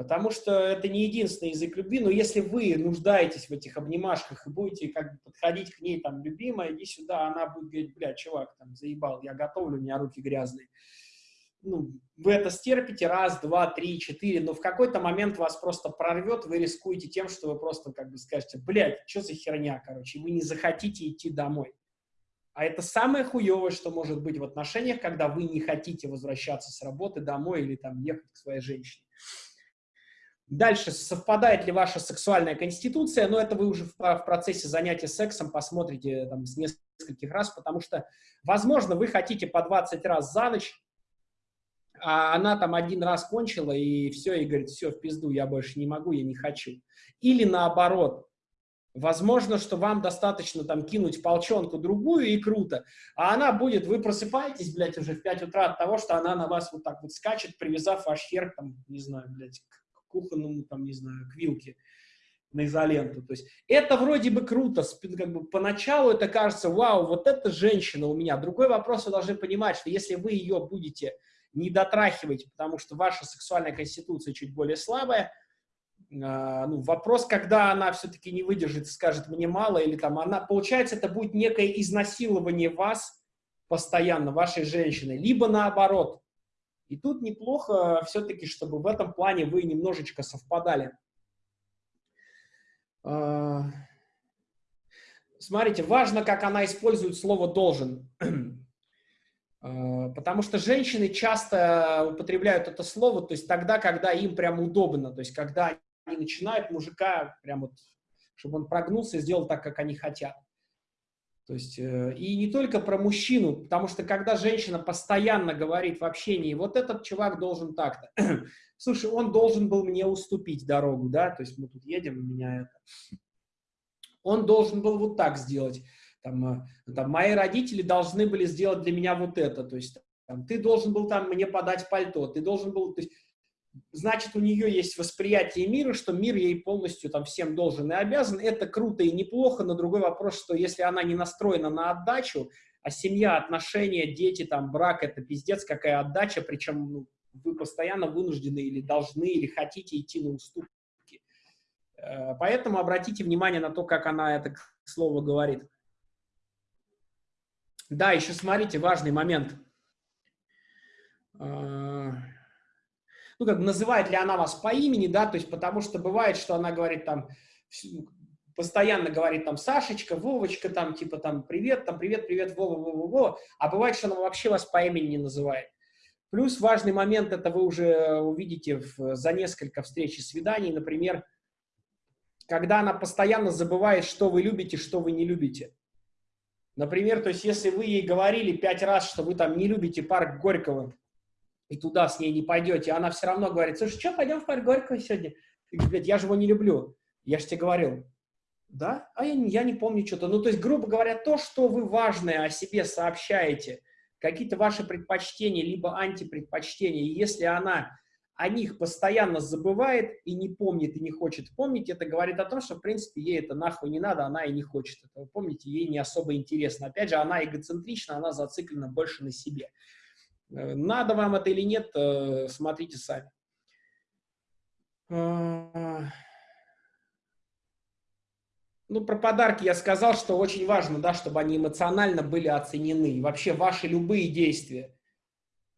Потому что это не единственный язык любви, но если вы нуждаетесь в этих обнимашках и будете как бы подходить к ней, там, любимая, иди сюда, она будет говорить, бля, чувак, там, заебал, я готовлю, у меня руки грязные ну, вы это стерпите раз, два, три, четыре, но в какой-то момент вас просто прорвет, вы рискуете тем, что вы просто как бы скажете, блядь, что за херня, короче, вы не захотите идти домой. А это самое хуевое, что может быть в отношениях, когда вы не хотите возвращаться с работы домой или там ехать к своей женщине. Дальше, совпадает ли ваша сексуальная конституция, но это вы уже в, в процессе занятия сексом посмотрите там с нескольких раз, потому что, возможно, вы хотите по 20 раз за ночь, а она там один раз кончила, и все, и говорит, все, в пизду, я больше не могу, я не хочу. Или наоборот, возможно, что вам достаточно там кинуть полчонку другую, и круто, а она будет, вы просыпаетесь, блядь, уже в 5 утра от того, что она на вас вот так вот скачет, привязав ваш хер, там, не знаю, блядь, кухонному, там, не знаю, к вилке на изоленту. То есть это вроде бы круто, как бы поначалу это кажется, вау, вот эта женщина у меня. Другой вопрос, вы должны понимать, что если вы ее будете не дотрахивайте, потому что ваша сексуальная конституция чуть более слабая. А, ну, вопрос, когда она все-таки не выдержит и скажет «мне мало», или там она, получается, это будет некое изнасилование вас постоянно, вашей женщины, либо наоборот. И тут неплохо все-таки, чтобы в этом плане вы немножечко совпадали. А, смотрите, важно, как она использует слово «должен». А, потому что женщины часто употребляют это слово, то есть тогда, когда им прям удобно, то есть когда они начинают мужика прям вот, чтобы он прогнулся и сделал так, как они хотят. То есть, э, и не только про мужчину, потому что когда женщина постоянно говорит в общении, вот этот чувак должен так-то, слушай, он должен был мне уступить дорогу, да, то есть мы тут едем, у меня это, он должен был вот так сделать, там, э, там, мои родители должны были сделать для меня вот это, то есть там, ты должен был там мне подать пальто, ты должен был, то есть, значит, у нее есть восприятие мира, что мир ей полностью там всем должен и обязан, это круто и неплохо, но другой вопрос, что если она не настроена на отдачу, а семья, отношения, дети, там, брак, это пиздец, какая отдача, причем ну, вы постоянно вынуждены или должны, или хотите идти на уступки. Э, поэтому обратите внимание на то, как она это слово говорит. Да, еще смотрите, важный момент. Ну, как бы называет ли она вас по имени, да, то есть потому что бывает, что она говорит там, постоянно говорит там Сашечка, Вовочка, там типа там привет, там привет, привет, Вова, Вова, Вова, а бывает, что она вообще вас по имени не называет. Плюс важный момент, это вы уже увидите в, за несколько встреч и свиданий, например, когда она постоянно забывает, что вы любите, что вы не любите. Например, то есть если вы ей говорили пять раз, что вы там не любите парк Горького, и туда с ней не пойдете, она все равно говорит, слушай, что, пойдем в парк Горького сегодня? Ты говоришь, я же его не люблю. Я же тебе говорил. Да? А я, я не помню что-то. Ну, то есть, грубо говоря, то, что вы важное о себе сообщаете, какие-то ваши предпочтения, либо антипредпочтения, и если она о них постоянно забывает и не помнит, и не хочет помнить, это говорит о том, что, в принципе, ей это нахуй не надо, она и не хочет этого помнить, ей не особо интересно. Опять же, она эгоцентрична, она зациклена больше на себе. Э, надо вам это или нет, э, смотрите сами. Э, ну, про подарки я сказал, что очень важно, да, чтобы они эмоционально были оценены. Вообще ваши любые действия –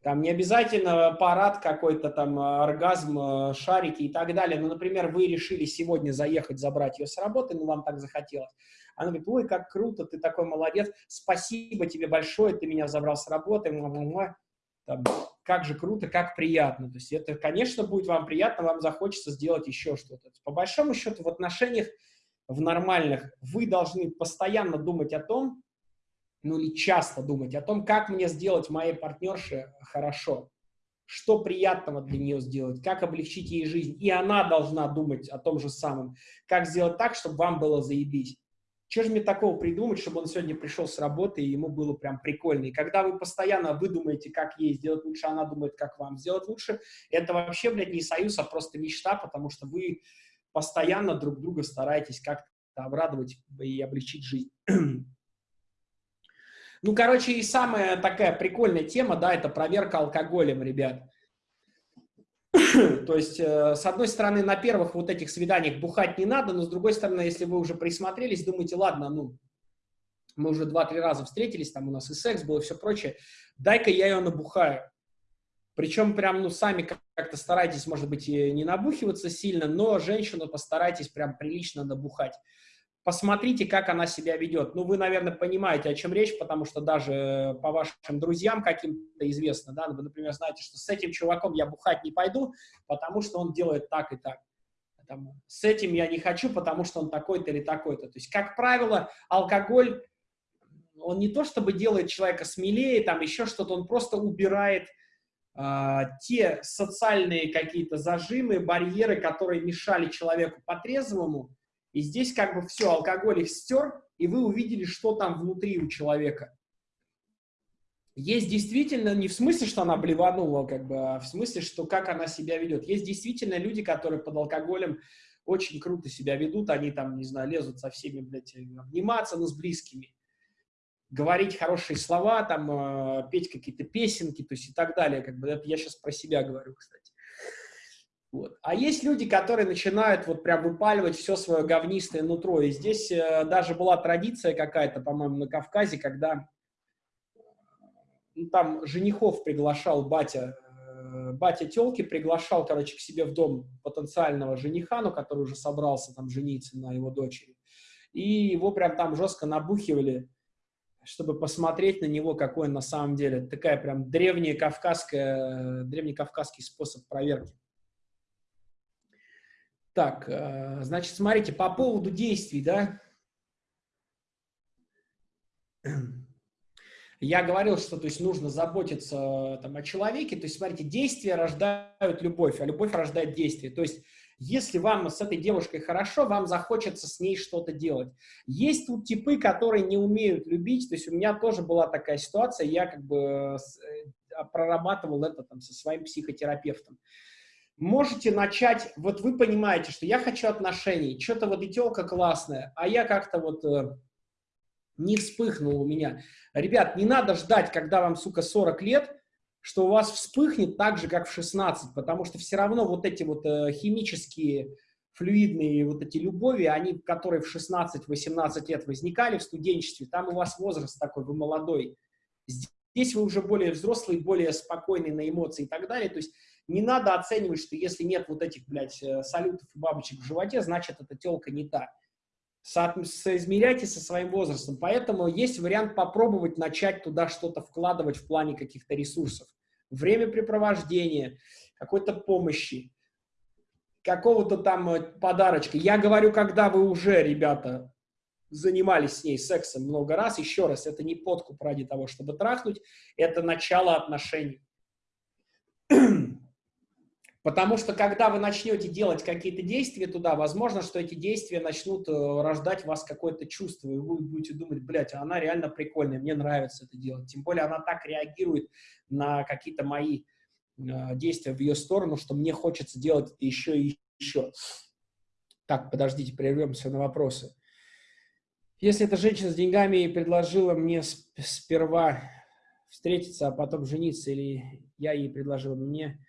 Там не обязательно парад какой-то, там оргазм, шарики и так далее. Ну, например, вы решили сегодня заехать, забрать ее с работы, ну, вам так захотелось. Она говорит, ой, как круто, ты такой молодец, спасибо тебе большое, ты меня забрал с работы, там, как же круто, как приятно. То есть это, конечно, будет вам приятно, вам захочется сделать еще что-то. По большому счету в отношениях, в нормальных, вы должны постоянно думать о том, ну или часто думать о том, как мне сделать моей партнерше хорошо, что приятного для нее сделать, как облегчить ей жизнь. И она должна думать о том же самом, как сделать так, чтобы вам было заебись. Что же мне такого придумать, чтобы он сегодня пришел с работы, и ему было прям прикольно. И когда вы постоянно выдумаете, как ей сделать лучше, она думает, как вам сделать лучше, это вообще, блядь, не союз, а просто мечта, потому что вы постоянно друг друга стараетесь как-то обрадовать и облегчить жизнь. Ну, короче, и самая такая прикольная тема, да, это проверка алкоголем, ребят. То есть, э, с одной стороны, на первых вот этих свиданиях бухать не надо, но с другой стороны, если вы уже присмотрелись, думаете, ладно, ну, мы уже два-три раза встретились, там у нас и секс был, и все прочее, дай-ка я ее набухаю. Причем прям, ну, сами как-то старайтесь, может быть, не набухиваться сильно, но женщину постарайтесь прям прилично набухать посмотрите, как она себя ведет. Ну, вы, наверное, понимаете, о чем речь, потому что даже по вашим друзьям каким-то известно, да, вы, например, знаете, что с этим чуваком я бухать не пойду, потому что он делает так и так. Там, с этим я не хочу, потому что он такой-то или такой-то. То есть, как правило, алкоголь, он не то чтобы делает человека смелее, там еще что-то, он просто убирает э, те социальные какие-то зажимы, барьеры, которые мешали человеку по-трезвому, и здесь как бы все, алкоголь их стер, и вы увидели, что там внутри у человека. Есть действительно, не в смысле, что она блеванула, как бы, а в смысле, что как она себя ведет. Есть действительно люди, которые под алкоголем очень круто себя ведут, они там, не знаю, лезут со всеми, блядь, обниматься, но с близкими, говорить хорошие слова, там, э, петь какие-то песенки, то есть и так далее, как бы, это я сейчас про себя говорю, кстати. Вот. А есть люди, которые начинают вот прям выпаливать все свое говнистое нутро. И здесь э, даже была традиция какая-то, по-моему, на Кавказе, когда ну, там женихов приглашал батя, э, батя телки приглашал, короче, к себе в дом потенциального жениха, ну, который уже собрался там жениться на его дочери. И его прям там жестко набухивали, чтобы посмотреть на него, какой он на самом деле. Такая прям древняя кавказская, древний кавказский способ проверки. Так, э, значит, смотрите, по поводу действий, да, я говорил, что то есть, нужно заботиться там, о человеке, то есть, смотрите, действия рождают любовь, а любовь рождает действие. То есть, если вам с этой девушкой хорошо, вам захочется с ней что-то делать. Есть тут типы, которые не умеют любить, то есть, у меня тоже была такая ситуация, я как бы э, прорабатывал это там со своим психотерапевтом можете начать, вот вы понимаете, что я хочу отношений, что-то вот и телка классная, а я как-то вот э, не вспыхнул у меня. Ребят, не надо ждать, когда вам, сука, 40 лет, что у вас вспыхнет так же, как в 16, потому что все равно вот эти вот э, химические, флюидные вот эти любови, они, которые в 16-18 лет возникали в студенчестве, там у вас возраст такой, вы молодой. Здесь вы уже более взрослый, более спокойный на эмоции и так далее. То есть не надо оценивать, что если нет вот этих, блядь, э, салютов и бабочек в животе, значит, эта телка не та. Со соизмеряйте со своим возрастом. Поэтому есть вариант попробовать начать туда что-то вкладывать в плане каких-то ресурсов. Времяпрепровождения, какой-то помощи, какого-то там э, подарочка. Я говорю, когда вы уже, ребята, занимались с ней сексом много раз, еще раз, это не подкуп ради того, чтобы трахнуть, это начало отношений. Потому что когда вы начнете делать какие-то действия туда, возможно, что эти действия начнут э, рождать в вас какое-то чувство, и вы будете думать, блядь, она реально прикольная, мне нравится это делать. Тем более она так реагирует на какие-то мои э, действия в ее сторону, что мне хочется делать это еще и еще. Так, подождите, прервемся на вопросы. Если эта женщина с деньгами предложила мне сперва встретиться, а потом жениться, или я ей предложил мне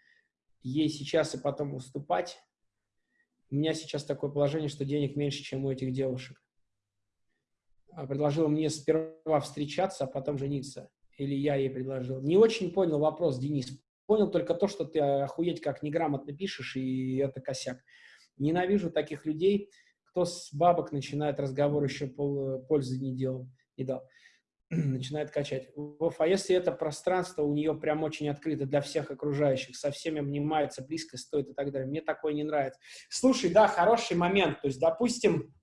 ей сейчас и потом уступать. У меня сейчас такое положение, что денег меньше, чем у этих девушек. А предложила мне сперва встречаться, а потом жениться. Или я ей предложил? Не очень понял вопрос, Денис. Понял только то, что ты охуеть как неграмотно пишешь, и это косяк. Ненавижу таких людей, кто с бабок начинает разговор еще пол, пользы не делал, не дал. начинает качать. Вов, а если это пространство у нее прям очень открыто для всех окружающих, со всеми обнимается, близко стоит и так далее. Мне такое не нравится. Слушай, да, хороший момент. То есть, допустим,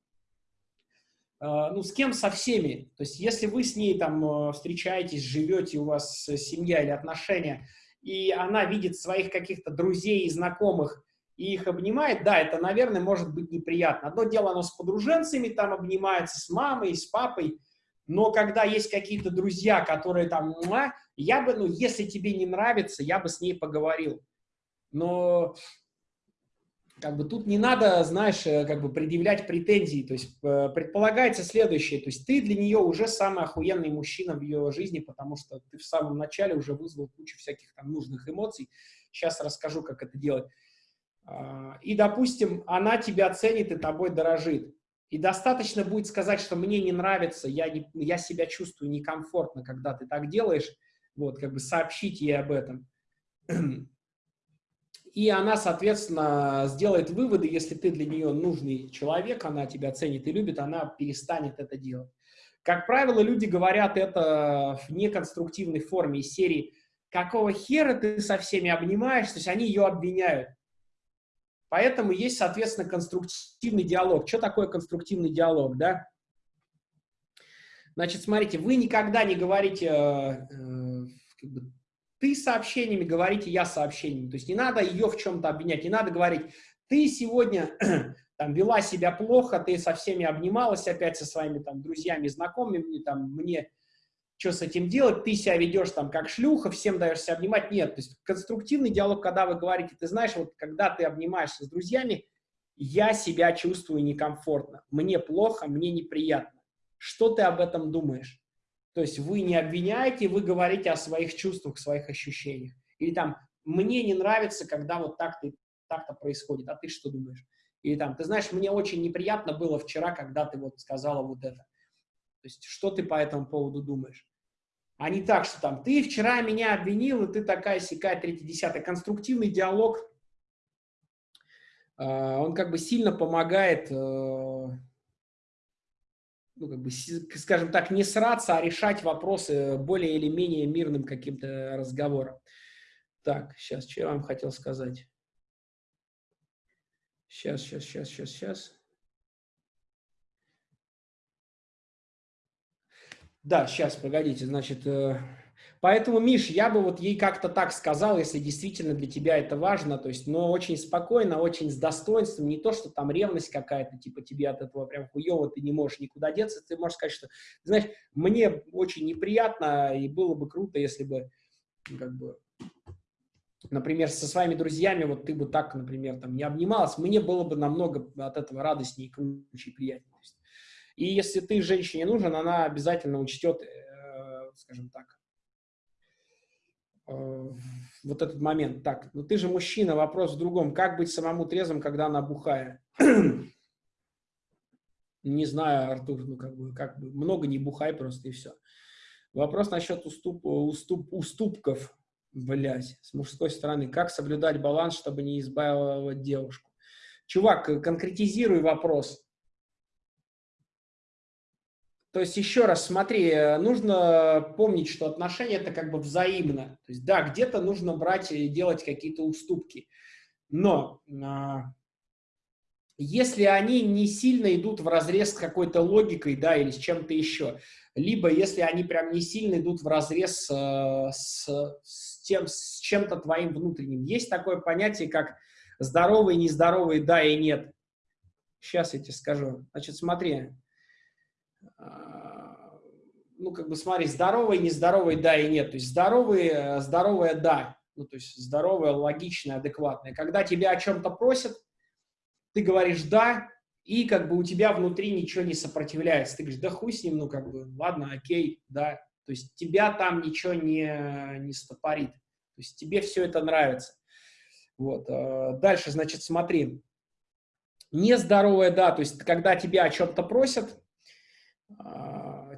э, ну, с кем со всеми? То есть, если вы с ней там э, встречаетесь, живете, у вас семья или отношения, и она видит своих каких-то друзей и знакомых, и их обнимает, да, это, наверное, может быть неприятно. Одно дело, оно с подруженцами там обнимается, с мамой, с папой, но когда есть какие-то друзья, которые там, я бы, ну, если тебе не нравится, я бы с ней поговорил. Но как бы тут не надо, знаешь, э, как бы предъявлять претензии. То есть э, предполагается следующее. То есть ты для нее уже самый охуенный мужчина в ее жизни, потому что ты в самом начале уже вызвал кучу всяких там нужных эмоций. Сейчас расскажу, как это делать. А, и, допустим, она тебя ценит и тобой дорожит. И достаточно будет сказать, что мне не нравится, я, не, я себя чувствую некомфортно, когда ты так делаешь, вот, как бы сообщить ей об этом. И она, соответственно, сделает выводы, если ты для нее нужный человек, она тебя ценит и любит, она перестанет это делать. Как правило, люди говорят это в неконструктивной форме из серии «Какого хера ты со всеми обнимаешься?» То есть они ее обвиняют. Поэтому есть, соответственно, конструктивный диалог. Что такое конструктивный диалог, да? Значит, смотрите, вы никогда не говорите, э, э, ты сообщениями, говорите я сообщениями. То есть не надо ее в чем-то обвинять, не надо говорить, ты сегодня там вела себя плохо, ты со всеми обнималась опять со своими там друзьями, знакомыми, там мне что с этим делать, ты себя ведешь там как шлюха, всем даешься обнимать. Нет, то есть конструктивный диалог, когда вы говорите, ты знаешь, вот когда ты обнимаешься с друзьями, я себя чувствую некомфортно, мне плохо, мне неприятно. Что ты об этом думаешь? То есть вы не обвиняете, вы говорите о своих чувствах, своих ощущениях. Или там, мне не нравится, когда вот так-то так происходит, а ты что думаешь? Или там, ты знаешь, мне очень неприятно было вчера, когда ты вот сказала вот это. То есть, что ты по этому поводу думаешь? А не так, что там ты вчера меня обвинил, и ты такая сякая, третья, десятая. Конструктивный диалог, э, он как бы сильно помогает, э, ну, как бы, скажем так, не сраться, а решать вопросы более или менее мирным каким-то разговором. Так, сейчас, что я вам хотел сказать? Сейчас, сейчас, сейчас, сейчас, сейчас. Да, сейчас, погодите, значит, э, поэтому, Миш, я бы вот ей как-то так сказал, если действительно для тебя это важно, то есть, но очень спокойно, очень с достоинством, не то, что там ревность какая-то, типа тебе от этого прям хуево, ты не можешь никуда деться, ты можешь сказать, что, знаешь, мне очень неприятно, и было бы круто, если бы, ну, как бы, например, со своими друзьями, вот ты бы так, например, там не обнималась, мне было бы намного от этого радостнее и круче и приятнее. И если ты женщине нужен, она обязательно учтет, э, скажем так, э, вот этот момент. Так, ну ты же мужчина, вопрос в другом. Как быть самому трезвым, когда она бухая? не знаю, Артур, ну как бы, как бы, много не бухай просто и все. Вопрос насчет уступ, уступ, уступков, блядь, с мужской стороны. Как соблюдать баланс, чтобы не избавить девушку? Чувак, конкретизируй вопрос. То есть, еще раз, смотри, э, нужно помнить, что отношения это как бы взаимно. То есть, да, где-то нужно брать и делать какие-то уступки. Но а, если они не сильно идут в разрез с какой-то логикой, да, или с чем-то еще, либо если они прям не сильно идут в разрез э, с, с, тем, с чем-то твоим внутренним. Есть такое понятие, как здоровый, нездоровый, да и нет. Сейчас я тебе скажу. Значит, смотри, а, ну, как бы, смотри, здоровый, нездоровый, да и нет. То есть здоровый, э, здоровое да. Ну, то есть здоровое, логичное, адекватное. Когда тебя о чем-то просят, ты говоришь «да», и как бы у тебя внутри ничего не сопротивляется. Ты говоришь, да хуй с ним, ну как бы, ладно, окей, да. То есть тебя там ничего не, не стопорит. То есть тебе все это нравится. Вот. Э, дальше, значит, смотри. Нездоровое, да, то есть когда тебя о чем-то просят, а,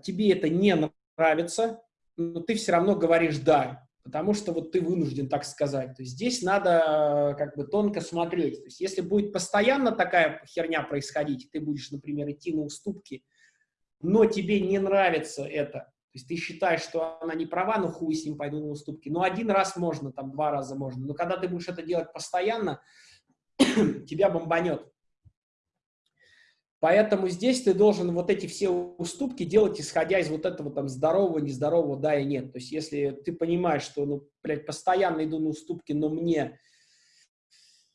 тебе это не нравится, но ты все равно говоришь «да», потому что вот ты вынужден так сказать. То есть здесь надо как бы тонко смотреть. То есть если будет постоянно такая херня происходить, ты будешь, например, идти на уступки, но тебе не нравится это, то есть ты считаешь, что она не права, ну хуй с ним пойду на уступки. Но один раз можно, там два раза можно. Но когда ты будешь это делать постоянно, тебя бомбанет. Поэтому здесь ты должен вот эти все уступки делать, исходя из вот этого там здорового, нездорового, да и нет. То есть если ты понимаешь, что, ну, блядь, постоянно иду на уступки, но мне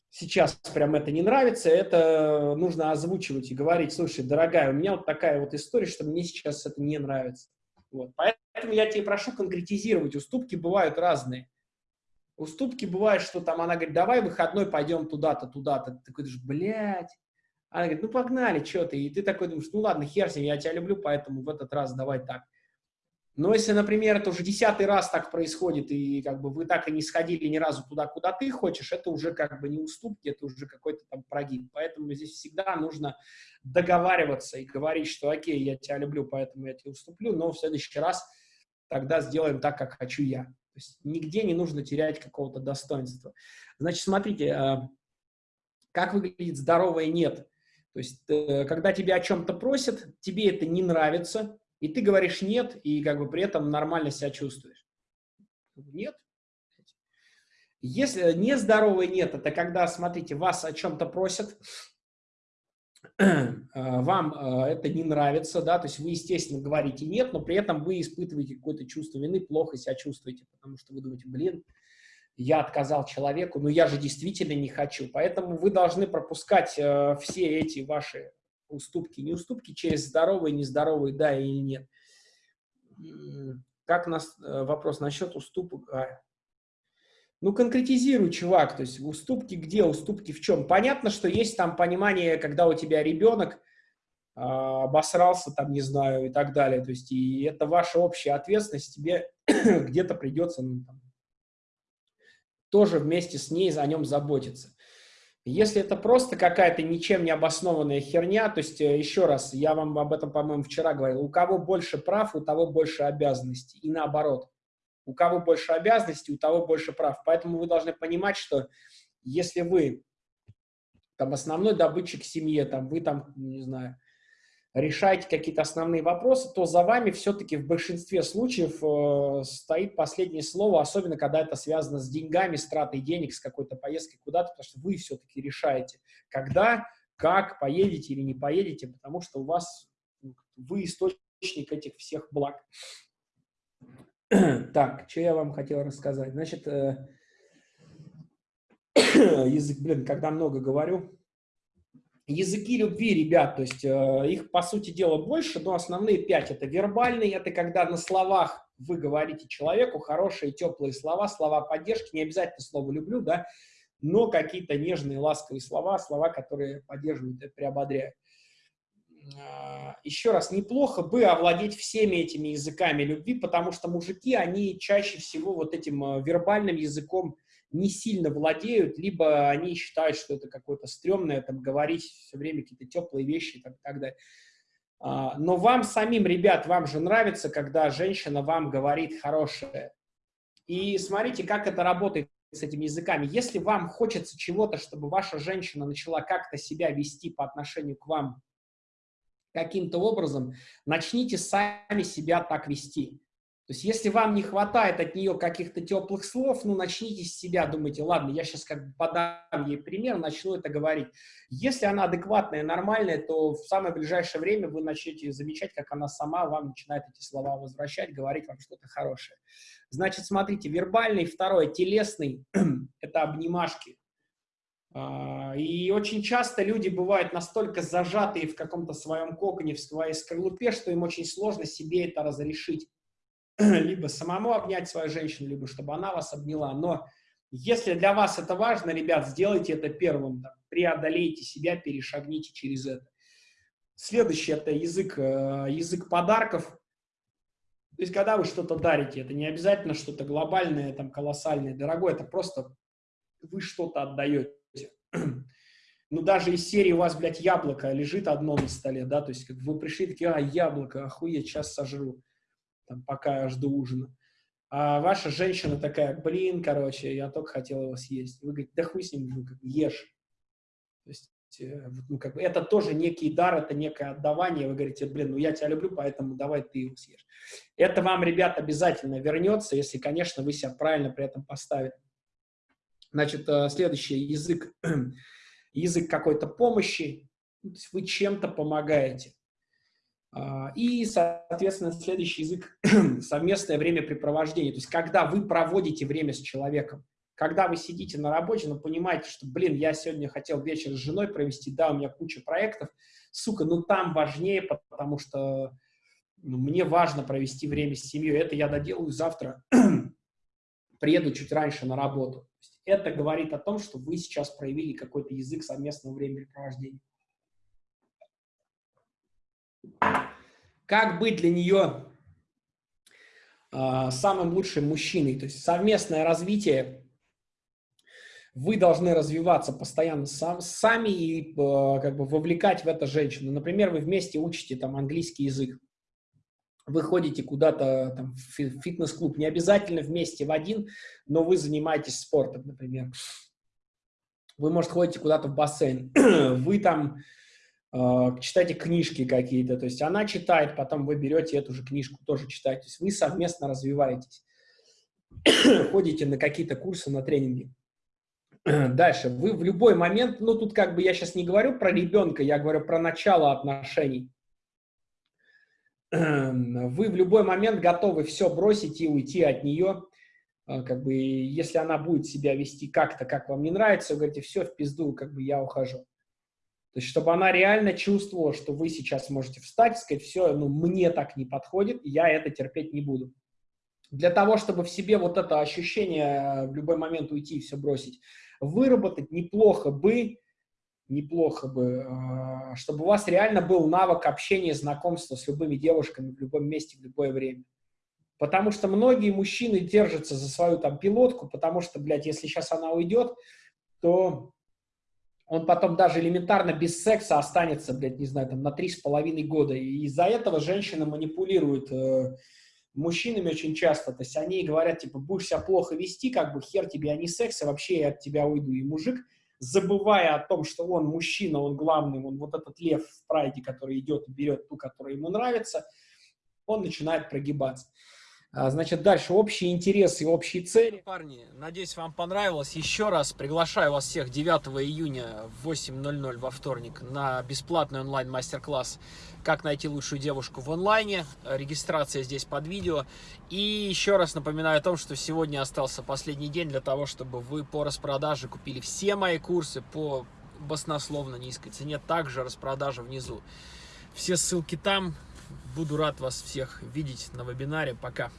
сейчас прям это не нравится, это нужно озвучивать и говорить, слушай, дорогая, у меня вот такая вот история, что мне сейчас это не нравится. Вот. Поэтому я тебе прошу конкретизировать, уступки бывают разные. Уступки бывают, что там она говорит, давай выходной пойдем туда-то, туда-то. Ты думаешь, блядь, она говорит, ну погнали, что ты? И ты такой думаешь, ну ладно, хер с ним, я тебя люблю, поэтому в этот раз давай так. Но если, например, это уже десятый раз так происходит, и как бы вы так и не сходили ни разу туда, куда ты хочешь, это уже как бы не уступки, это уже какой-то там прогиб. Поэтому здесь всегда нужно договариваться и говорить, что окей, я тебя люблю, поэтому я тебе уступлю, но в следующий раз тогда сделаем так, как хочу я. То есть нигде не нужно терять какого-то достоинства. Значит, смотрите, а, как выглядит здоровое «нет». То есть, э, когда тебя о чем-то просят, тебе это не нравится, и ты говоришь «нет», и как бы при этом нормально себя чувствуешь. Нет. Если нездоровое «нет», это когда, смотрите, вас о чем-то просят, вам э, это не нравится, да, то есть вы, естественно, говорите «нет», но при этом вы испытываете какое-то чувство вины, плохо себя чувствуете, потому что вы думаете, блин, я отказал человеку, но я же действительно не хочу. Поэтому вы должны пропускать э, все эти ваши уступки, не уступки через здоровые, нездоровые, да или нет. Как нас э, вопрос насчет уступок? А, ну, конкретизируй, чувак, то есть уступки где, уступки в чем? Понятно, что есть там понимание, когда у тебя ребенок э, обосрался, там, не знаю, и так далее, то есть и это ваша общая ответственность, тебе где-то придется ну, там, тоже вместе с ней о нем заботиться. Если это просто какая-то ничем не обоснованная херня, то есть, э, еще раз, я вам об этом, по-моему, вчера говорил, у кого больше прав, у того больше обязанностей, и наоборот. У кого больше обязанностей, у того больше прав. Поэтому вы должны понимать, что если вы там основной добытчик в семье, там вы там, не знаю, решаете какие-то основные вопросы, то за вами все-таки в большинстве случаев э, стоит последнее слово, особенно когда это связано с деньгами, с тратой денег, с какой-то поездкой куда-то, потому что вы все-таки решаете, когда, как, поедете или не поедете, потому что у вас, ну, вы источник этих всех благ. Так, что я вам хотел рассказать? Значит, э, язык, блин, когда много говорю, Языки любви, ребят, то есть э, их, по сути дела, больше, но основные пять – это вербальный, это когда на словах вы говорите человеку хорошие, теплые слова, слова поддержки, не обязательно слово «люблю», да, но какие-то нежные, ласковые слова, слова, которые поддерживают и приободряют. Э, еще раз, неплохо бы овладеть всеми этими языками любви, потому что мужики, они чаще всего вот этим э, вербальным языком не сильно владеют, либо они считают, что это какое-то стрёмное, там, говорить все время какие-то теплые вещи и так, так далее. А, но вам самим, ребят, вам же нравится, когда женщина вам говорит хорошее. И смотрите, как это работает с этими языками. Если вам хочется чего-то, чтобы ваша женщина начала как-то себя вести по отношению к вам каким-то образом, начните сами себя так вести. То есть если вам не хватает от нее каких-то теплых слов, ну, начните с себя, думайте, ладно, я сейчас как бы подам ей пример, начну это говорить. Если она адекватная, нормальная, то в самое ближайшее время вы начнете замечать, как она сама вам начинает эти слова возвращать, говорить вам что-то хорошее. Значит, смотрите, вербальный, второе, телесный – это обнимашки. А, и очень часто люди бывают настолько зажатые в каком-то своем коконе, в своей скорлупе, что им очень сложно себе это разрешить. либо самому обнять свою женщину, либо чтобы она вас обняла. Но если для вас это важно, ребят, сделайте это первым, там, преодолейте себя, перешагните через это. Следующий – это язык, э, язык подарков. То есть, когда вы что-то дарите, это не обязательно что-то глобальное, там, колоссальное, дорогое, это просто вы что-то отдаете. Ну, даже из серии у вас, блядь, яблоко лежит одно на столе, да, то есть, как вы пришли, такие, а, яблоко, охуеть, сейчас сожру там, пока я жду ужина. А ваша женщина такая, блин, короче, я только хотела его съесть. Вы говорите, да хуй с ним, ну, как, ешь. То есть, э, ну, как бы, это тоже некий дар, это некое отдавание. Вы говорите, блин, ну я тебя люблю, поэтому давай ты его съешь. Это вам, ребят, обязательно вернется, если, конечно, вы себя правильно при этом поставите. Значит, э, следующий язык, язык какой-то помощи, то есть вы чем-то помогаете. А, и, соответственно, следующий язык – совместное времяпрепровождение. То есть, когда вы проводите время с человеком, когда вы сидите на работе, но понимаете, что, блин, я сегодня хотел вечер с женой провести, да, у меня куча проектов, сука, ну там важнее, потому что ну, мне важно провести время с семьей, это я доделаю завтра, приеду чуть раньше на работу. Это говорит о том, что вы сейчас проявили какой-то язык совместного времяпрепровождения. Как быть для нее э, самым лучшим мужчиной? То есть совместное развитие. Вы должны развиваться постоянно сам, сами и э, как бы вовлекать в это женщину. Например, вы вместе учите там английский язык. Вы ходите куда-то там, в фитнес-клуб, не обязательно вместе в один, но вы занимаетесь спортом, например. Вы, может, ходите куда-то в бассейн. Вы там а, читайте книжки какие-то, то есть она читает, потом вы берете эту же книжку, тоже читаете, то есть вы совместно развиваетесь, ходите на какие-то курсы, на тренинги. Дальше, вы в любой момент, ну тут как бы я сейчас не говорю про ребенка, я говорю про начало отношений. Вы в любой момент готовы все бросить и уйти от нее, а, как бы, если она будет себя вести как-то, как вам не нравится, вы говорите, все, в пизду, как бы я ухожу. Есть, чтобы она реально чувствовала, что вы сейчас можете встать и сказать, все, ну, мне так не подходит, я это терпеть не буду. Для того, чтобы в себе вот это ощущение в любой момент уйти и все бросить, выработать неплохо бы, неплохо бы, а, чтобы у вас реально был навык общения, знакомства с любыми девушками в любом месте, в любое время. Потому что многие мужчины держатся за свою там пилотку, потому что, блядь, если сейчас она уйдет, то он потом даже элементарно без секса останется, блядь, не знаю, там на три с половиной года. И из-за этого женщины манипулируют э, мужчинами очень часто. То есть они говорят, типа, будешь себя плохо вести, как бы хер тебе, а не секс, а вообще я от тебя уйду. И мужик, забывая о том, что он мужчина, он главный, он вот этот лев в прайде, который идет и берет ту, которая ему нравится, он начинает прогибаться. А, значит, дальше общие интересы общие цели. Парни, надеюсь, вам понравилось. Еще раз приглашаю вас всех 9 июня в 8.00 во вторник на бесплатный онлайн-мастер-класс «Как найти лучшую девушку в онлайне». Регистрация здесь под видео. И еще раз напоминаю о том, что сегодня остался последний день для того, чтобы вы по распродаже купили все мои курсы по баснословно низкой цене. Также распродажа внизу. Все ссылки там. Буду рад вас всех видеть на вебинаре. Пока.